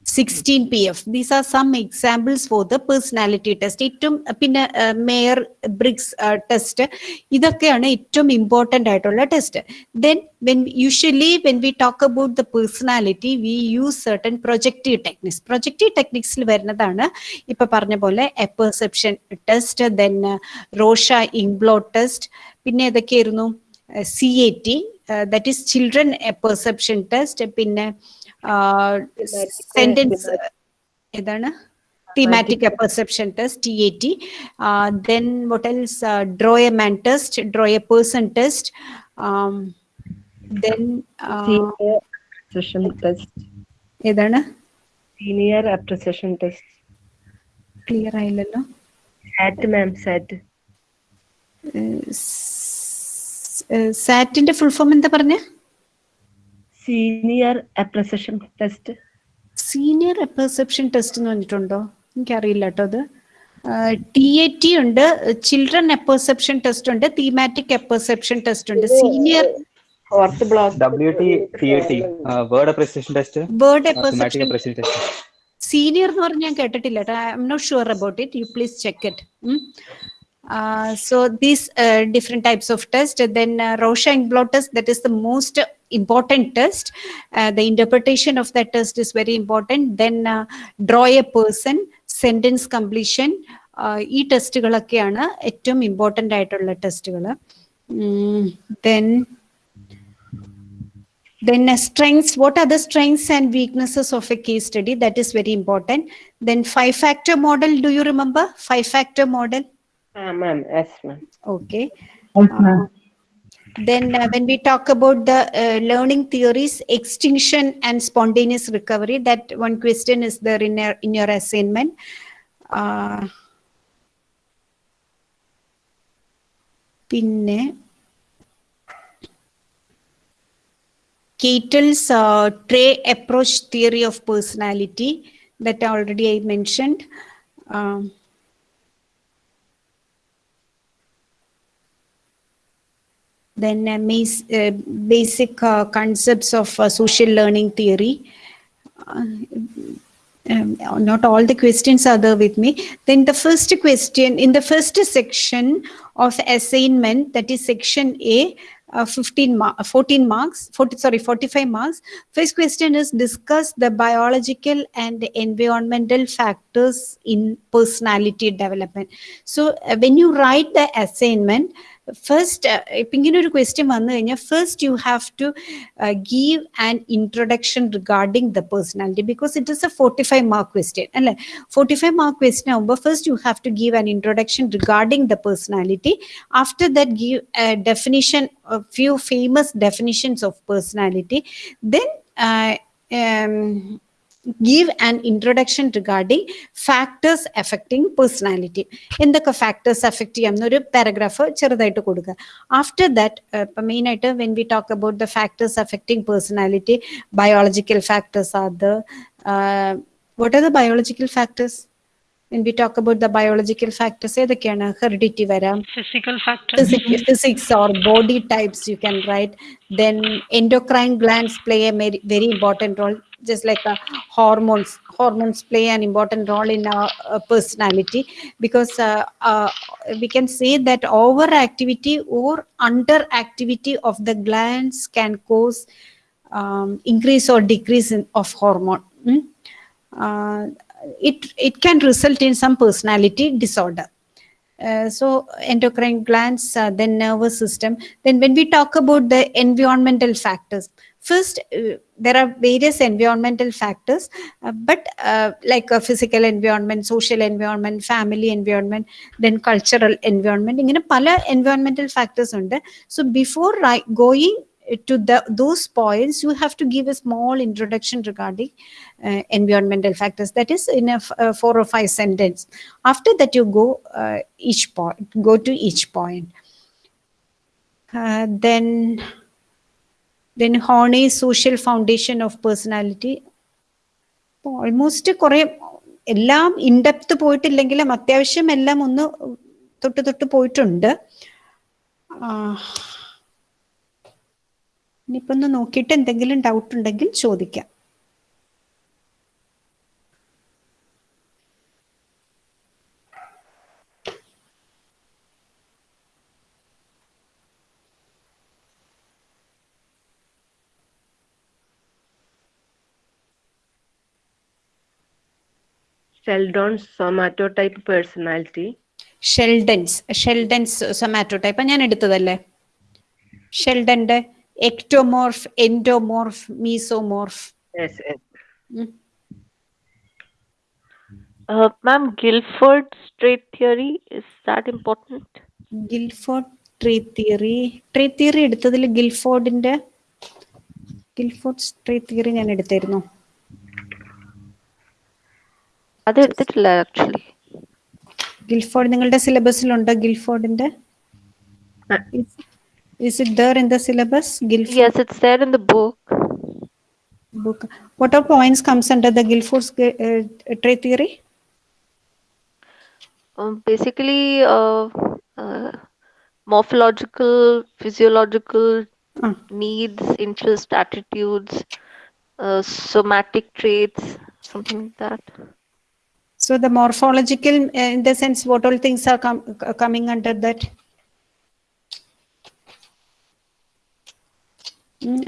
sixteen P F these are some examples for the personality test ഏറ്റവും പിന്നെ മേയർ ബ്രിക്സ് ടെസ്റ്റ് ഇതൊക്കെയാണ് ഏറ്റവും ഇമ്പോർട്ടന്റ് ആയിട്ടുള്ള test then when usually when we talk about the personality we use certain projective techniques projective ടെക്നിക്സിൽ വരുന്നതാണ് ഇപ്പൊ പറഞ്ഞ പോലെ a perception test then Rorschach inkblot test പിന്നെ ഏതൊക്കെയായിരുന്നു? C A T that is children perception test പിന്നെ sentence ഏതാണ് thematic perception test TAT uh, then what else uh, draw a man test draw a person test um, then uh, senior appreciation test ഏതാണ് senior appreciation test clear ആയില്ലല്ലോ SAT ma'am SAT സാറ്റിന്റെ full form എന്താ പറഞ്ഞേ senior apperception test senior apperception test എന്ന് പറഞ്ഞിട്ടുണ്ടോ? എനിക്കറിയില്ല കേട്ടോ അത്. ടി എ ടി ഉണ്ട് ചിൽഡ്രൻ പെർസെപ്ഷൻ ടെസ്റ്റ് ഉണ്ട് തീമാറ്റിക് പെർസെപ്ഷൻ ടെസ്റ്റ് ഉണ്ട്. സീനിയർ സീനിയർ എന്ന് പറഞ്ഞ് ഞാൻ കേട്ടിട്ടില്ല കേട്ടോ I'm not sure about it you please check it so these uh, different types of then then uh, rorschach blot test that is the most important test uh, the interpretation of that test is very important then uh, draw a person sentence completion uh, ഈ ടെസ്റ്റുകളൊക്കെയാണ് ഏറ്റവും important ആയിട്ടുള്ള ടെസ്റ്റുകൾ then then uh, strengths what are the strengths and weaknesses of a case study that is very important then five factor model do you remember five factor model ആ മാം yes ma'am okay Yes, ma'am. then uh, when we talk about the uh, learning theories, extinction and spontaneous recovery, that one question is there in, your in your assignment. Uh, pinne, Cattell's uh, trait approach theory of personality that already I mentioned. Um, then uh, uh, basic uh, concepts of uh, social learning theory. Uh, um, not all the questions are there with me. Then the first question in the first section of assignment, that is section A, uh, 15 mar- 14 marks, 40, sorry, 45 marks. First question is discuss the biological and environmental factors in personality development. So when you write the assignment, first ഇപ്പം ഇങ്ങനെ ഒരു question വന്നു കഴിഞ്ഞാൽ first U have to give an introduction regarding the personality because it is A forty five mark question അല്ലേ forty five mark question ആകുമ്പോൾ first U have to give an introduction regarding the personality after that give definition few famous definitions of personality then give an introduction regarding factors affecting personality എന്തൊക്കെ factors affect ചെയ്യാം എന്നൊരു paragraph ചെറുതായിട്ട് കൊടുക്കുക after that ഇപ്പം main ആയിട്ട് when we talk about the factors affecting personality biological factors are the what are the biological factors when we talk about the biological factors ഏതൊക്കെയാണ് heredity വരാം Physical factors. physics, physics or body types you can write then endocrine glands play a very, very important role just like uh, hormones hormones play an important role in our uh, personality because uh, uh, we can say that overactivity or underactivity of the glands can cause um, increase or decrease in, of hormone mm? it it can result in some personality disorder uh, so endocrine glands, uh, then nervous system. Then when we talk about the environmental factors, first uh, there are various environmental factors, uh, but uh, like a physical environment, social environment, family environment, then cultural environment. ഇങ്ങനെ പല environmental factors ഉണ്ട്. So before ri- going to the those points, you have to give a small introduction regarding uh, environmental factors. That is in a f- uh, four or five sentence. After that, you go uh, each point, go to each point. Uh, then, then Horney social foundation of personality almost കുറെ എല്ലാം in-depth പോയിട്ടില്ലെങ്കിലും അത്യാവശ്യം എല്ലാം ഒന്ന് തൊട്ട് തൊട്ട് പോയിട്ടുണ്ട്. ഇനിയിപ്പൊന്ന് നോക്കിയിട്ട് എന്തെങ്കിലും ഡൗട്ട് ഉണ്ടെങ്കിൽ ചോദിക്കാം. Sheldon's type personality. Sheldon's Sheldon's somato type ഞാൻ എടുത്തതല്ലേ ഷെൽഡന്റെ ectomorph endomorph mesomorph Yes, Guilford Uh, ma'am, Guilford's trait theory, is that important? Guilford trait theory trait theory എടുത്തതിൽ ഗിൽഫോർഡിന്റെ ഗിൽഫോർഡ് ട്രീ തിയറി ഞാൻ എടുത്തായിരുന്നു അത് എടുത്തിട്ടില്ല ആക്ച്വലി ഗിൽഫോർഡ് നിങ്ങളുടെ സിലബസിലുണ്ടോ ഗിൽഫോർഡിന്റെ Uh, is it there in the syllabus Guilford Yes, it's there in the book. book what are points comes under the guilford's uh, trait theory Um, basically, uh, uh, morphological, physiological Ah. needs, interest, attitudes, uh, somatic traits, something like that. So the morphological, uh, in the sense, what all things are com- coming under that?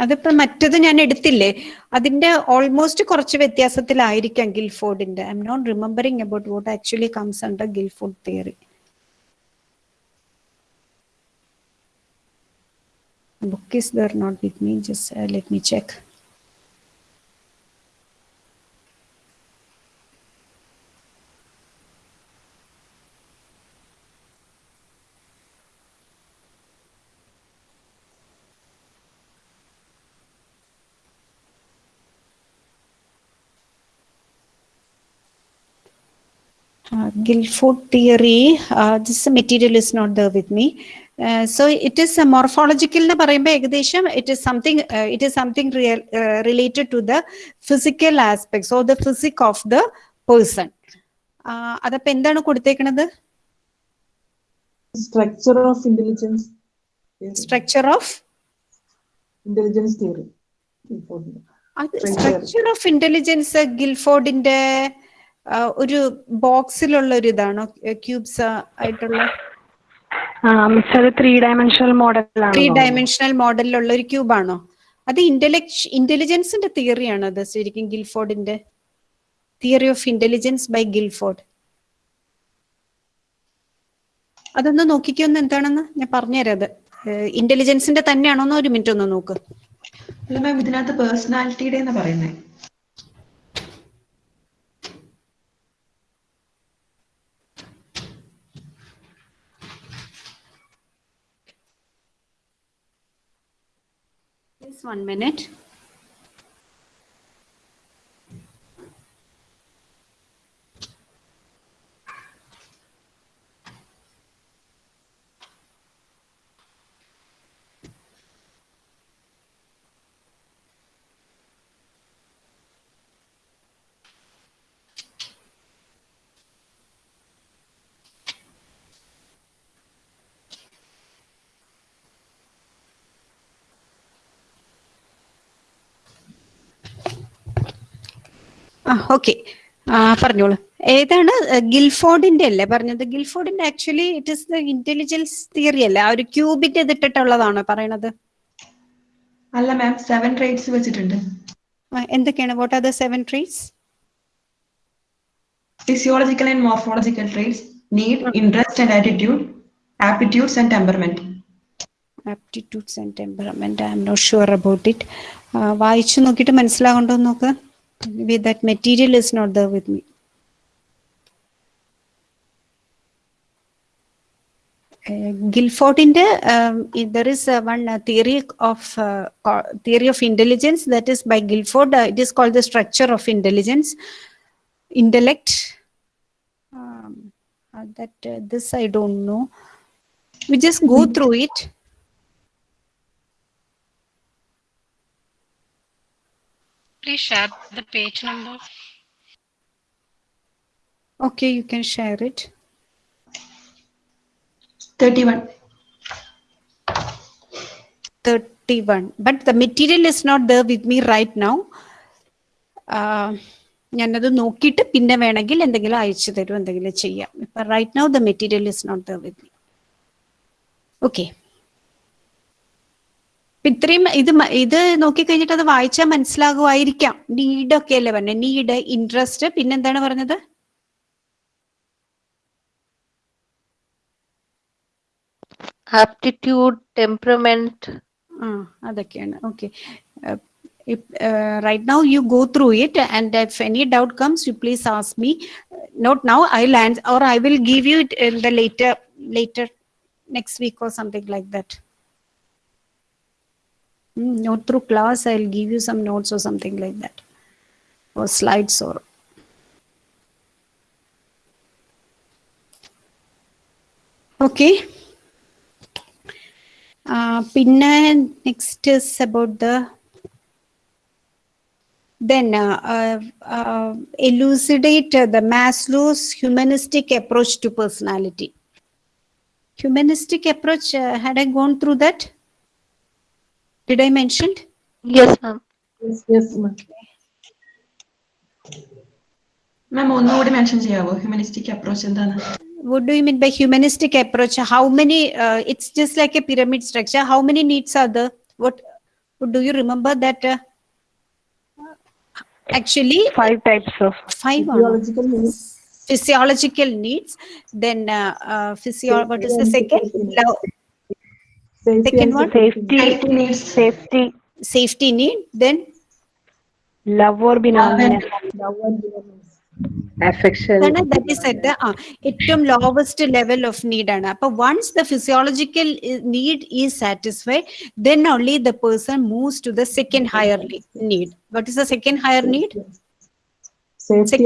അതിപ്പോ മറ്റത് ഞാൻ എടുത്തില്ലേ? അതിന്റെ almost കുറച്ച് വ്യത്യാസത്തിലായിരിക്കാം ഗിൽഫോർഡിന്റെ I'm not remembering about what actually comes under Guilford theory book is there not with me just let me check Guilford theory, uh, this material is not there with me. Uh, so it is a morphological എന്ന് പറയുമ്പോൾ ഏകദേശം it is something it is something related to the physical aspects or the physique of the person അതപ്പോ എന്താണ് കൊടുത്തേക്കണത്? Structure of intelligence structure of intelligence theory അത് structure of intelligence ഗിൽഫോർഡിന്റെ ഒരു ബോക്സിലുള്ള ഒരു ഇതാണോ? ക്യൂബ്സ് ആയിട്ടുള്ള? ത്രീ ഡയമെൻഷണൽ മോഡലാണ് ത്രീ ഡയമെൻഷണൽ മോഡലിലുള്ള ഒരു ക്യൂബാണോ? അത് ഇന്റലക്ട് ഇന്റലിജൻസിന്റെ തിയറിയാണോ അത് ശരിക്കും ഗിൽഫോർഡിന്റെ? Theory of intelligence by Guilford. അതൊന്ന് നോക്കിക്കൊന്ന് എന്താണെന്ന്? ഞാൻ പറഞ്ഞുതരാം അത്. ഇന്റലിജൻസിന്റെ തന്നെയാണോന്ന് ഒരു മിനിറ്റ് ഒന്ന് നോക്ക്. അല്ല മാം ഇതിനകത്ത് പേഴ്സണാലിറ്റിയുടെ എന്ന് പറയുന്നത് one minute. ഓക്കെ പറഞ്ഞോളൂ. ഏതാണ് ഗിൽഫോർഡിന്റെ അല്ലേ പറഞ്ഞത്? ഗിൽഫോർഡിന്റെ actually it is the intelligence theory അല്ലേ? ആ ഒരു ക്യൂബിന്റെ ഇതിട്ടിട്ടുള്ളതാണോ പറയണത്? അല്ല മാം സെവൻ ട്രേറ്റ്സ് വെച്ചിട്ടുണ്ട്. എന്തൊക്കെയാണ്? What are the seven traits physiological and morphological traits need interest and attitude aptitudes and temperament aptitudes and temperament I'm not sure about it വായിച്ചു നോക്കിയിട്ട് മനസ്സിലാകണ്ടോ നോക്ക്. With that material is not the with me ഗിൽഫോർഡിന്റെ there is one theory of theory of intelligence that is by Guilford it is called the structure of intelligence intellect um, uh, that uh, this i don't know we just Please share the page number. okay you can share it thirty one 31 but the material is not there with me right now uh, ഞാനത് നോക്കിയിട്ട് പിന്നെ വേണമെങ്കിൽ എന്തെങ്കിലും അയച്ചു തരും എന്തെങ്കിലും ചെയ്യാം Okay. Right now the material is not there with me okay ഇത്രയും ഇത് ഇത് നോക്കിക്കഴിഞ്ഞിട്ട് അത് വായിച്ചാൽ മനസ്സിലാകുമായിരിക്കാം. നീഡ് ഒക്കെ അല്ലേ പറഞ്ഞത് നീഡ് ഇൻട്രസ്റ്റ് പിന്നെന്താണ് പറഞ്ഞത്? ആപ്റ്റിറ്റ്യൂഡ് ടെമ്പറമെന്റ് ആ അതൊക്കെയാണ്. Okay right now you go through it and if any doubt comes you please ask me not now I lend or I will give you it in the later later next week or something like that not through class I will give you some notes or something like that or slides or okay Uh, പിന്നെ next is about the then uh, uh, uh, elucidate uh, the Maslow's humanistic approach to personality. Humanistic approach, uh, had I gone through that? Did I mention? yes, ma'am. Yes, yes, ma'am. മാം ഒന്നുകൂടി mention ചെയ്യാവോ humanistic approach എന്താണ് What do you mean by humanistic approach? How many, uh, it's just like a pyramid structure. How many needs are there? What, do you remember that? Uh, actually, Five types of five or not? Physiological needs. physiological needs then uh, uh, physio what is the second Lo- Safety Second and one? security. safety, Safety needs. safety, safety need then love or belongingness, Love and belongings. affection. അതാണ് that is at ആ ഏറ്റവും lowest level of need ആണ് അപ്പൊ once the physiological need is satisfied then only the person moves to the second higher need what is the second higher need എനിക്ക്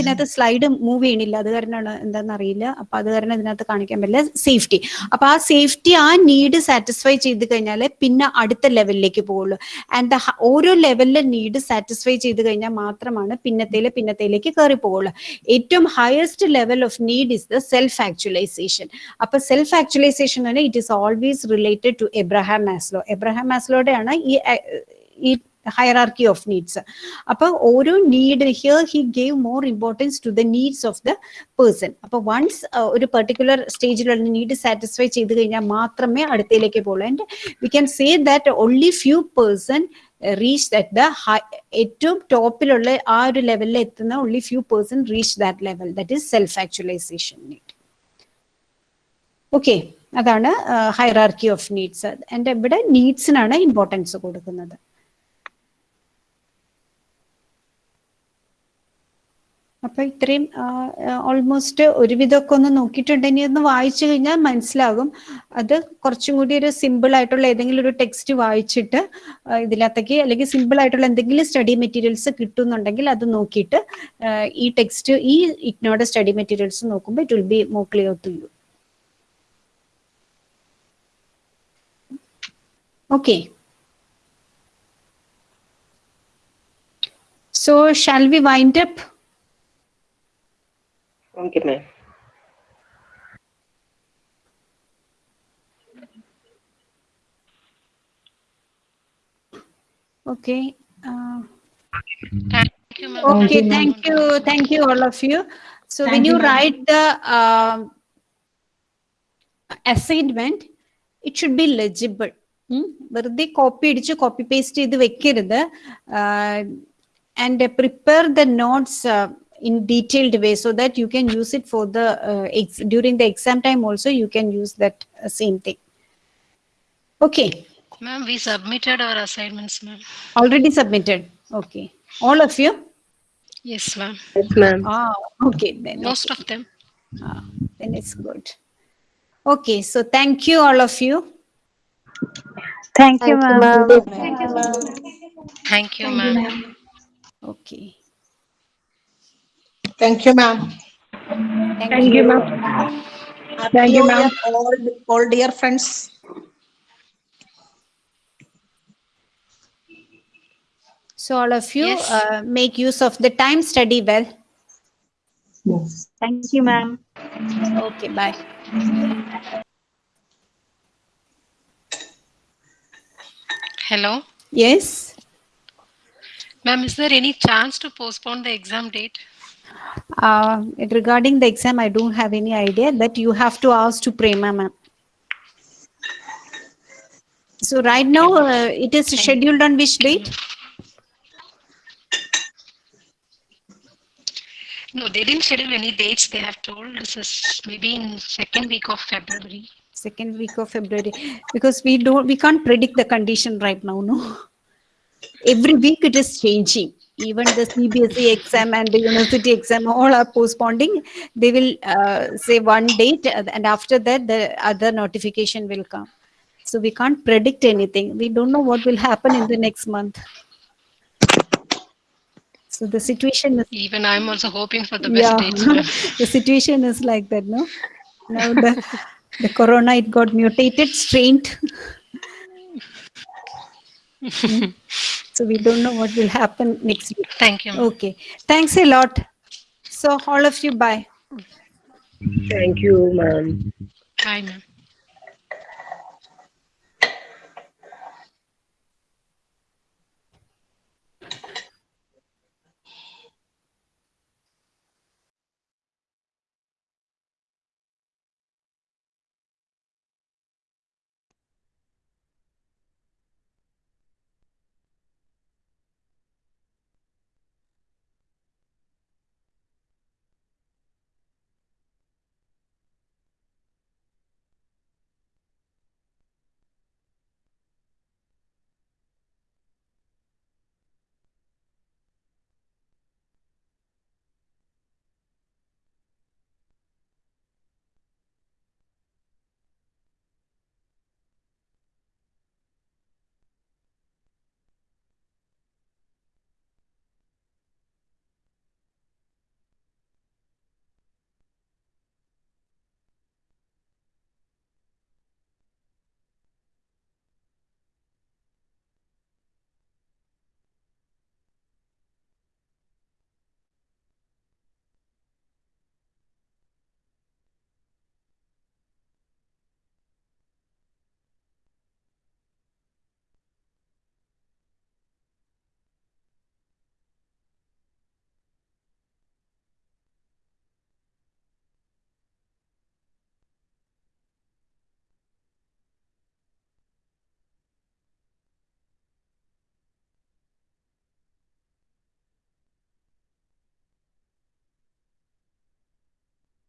ഇതിനകത്ത് slide move ചെയ്യണില്ല. അത് കാരണമാണ് എന്താണെന്ന് അറിയില്ല. അപ്പൊ അത് കാരണം ഇതിനകത്ത് കാണിക്കാൻ പറ്റില്ല. സേഫ്റ്റി അപ്പൊ ആ സേഫ്റ്റി ആ നീഡ് സാറ്റിസ്ഫൈ ചെയ്ത് കഴിഞ്ഞാൽ പിന്നെ അടുത്ത ലെവലിലേക്ക് പോകുള്ളൂ ആൻഡ് ഓരോ ലെവലിലെ നീഡ് സാറ്റിസ്ഫൈ ചെയ്ത് കഴിഞ്ഞാൽ മാത്രമാണ് പിന്നത്തേൽ പിന്നത്തേലേക്ക് കയറി പോകുള്ളൂ ഏറ്റവും highest level of need is the self actualization അപ്പൊ സെൽഫ് ആക്ച്വലൈസേഷൻ തന്നെ it is always related to Abraham Maslow Abraham മാസ്ലോടെയാണ് ഈ ഈ ഹയറാർക്കി ഓഫ് നീഡ്സ് അപ്പൊ ഓരോ need here he gave more importance to the needs of the person അപ്പൊ once ഒരു particular സ്റ്റേജിലുള്ള need satisfy ചെയ്ത് കഴിഞ്ഞാൽ മാത്രമേ അടുത്തയിലേക്ക് പോകുള്ളൂ and we can say that only few person reach that the ഏറ്റവും ടോപ്പിലുള്ള ആ ഒരു ലെവലിൽ എത്തുന്ന only few person reach that level that is self actualization need okay അതാണ് ഹൈറാർക്കി ഓഫ് നീഡ്സ് ആൻഡ് ഇവിടെ നീഡ്സിനാണ് ഇമ്പോർട്ടൻസ് കൊടുക്കുന്നത്. അപ്പൊ ഇത്രയും ഓൾമോസ്റ്റ് ഒരുവിധമൊക്കെ ഒന്ന് നോക്കിയിട്ടുണ്ടെങ്കിൽ ഒന്ന് വായിച്ചു കഴിഞ്ഞാൽ മനസ്സിലാകും. അത് കുറച്ചും കൂടി ഒരു സിമ്പിൾ ആയിട്ടുള്ള ഏതെങ്കിലും ഒരു ടെക്സ്റ്റ് വായിച്ചിട്ട് ഇതിനകത്തേക്ക് അല്ലെങ്കിൽ സിമ്പിൾ ആയിട്ടുള്ള എന്തെങ്കിലും സ്റ്റഡി മെറ്റീരിയൽസ് കിട്ടുന്നുണ്ടെങ്കിൽ അത് നോക്കിയിട്ട് ഈ ടെക്സ്റ്റ് ഈ ഇഗ്നോയുടെ സ്റ്റഡി മെറ്റീരിയൽസ് നോക്കുമ്പോൾ it will be more clear to you okay so shall we wind up Okay, ma'am. Okay. Uh, Thank you, ma'am. Okay, you, ma'am. thank you, thank you, all of you. So when Thank you, you ma'am. write the um, assignment, it should be legible. ഉം. വെറുതെ copy അടിച്ച് copy paste ചെയ്ത് വെക്കരുത് and prepare the notes in detailed way so that you can use it for the uh, ex- during the exam time also you can use that uh, same thing okay Ma'am, we submitted our assignments, ma'am. already submitted okay all of you Yes, ma'am. Yes, ma'am. ah okay then Most of them. Ah, then it's good. Okay, so thank you, all of you. Thank you, ma'am. Thank you, ma'am. Okay. Thank you, ma'am. Thank you, ma'am. Thank you, ma'am. All, all dear friends. So all of you Yes. uh, make use of the time, study well. Yes. Thank you, ma'am. Okay, bye. Hello. Yes. Ma'am, is there any chance to postpone the exam date? Uh, regarding the exam, I don't have any idea that you have to ask to Prema ma'am. So right now, uh, it is scheduled on which date? No, they didn't schedule any dates. They have told this is maybe in second week of February. Second week of February. Because we don't, we can't predict the condition right now, no? Every week it is changing. Even the CBSE exam and the university exam, all are postponing. They will uh, say one date uh, and after that the other notification will come. So we can't predict anything. We don't know what will happen in the next month. So the situation is Even I'm also hoping for the best yeah, [laughs] the situation is like that, no? Now the the corona it got mutated, strained. [laughs] So we don't know what will happen next week. Thank you. Okay, thanks a lot. So all of you, bye. Thank you, ma'am. Bye, ma'am.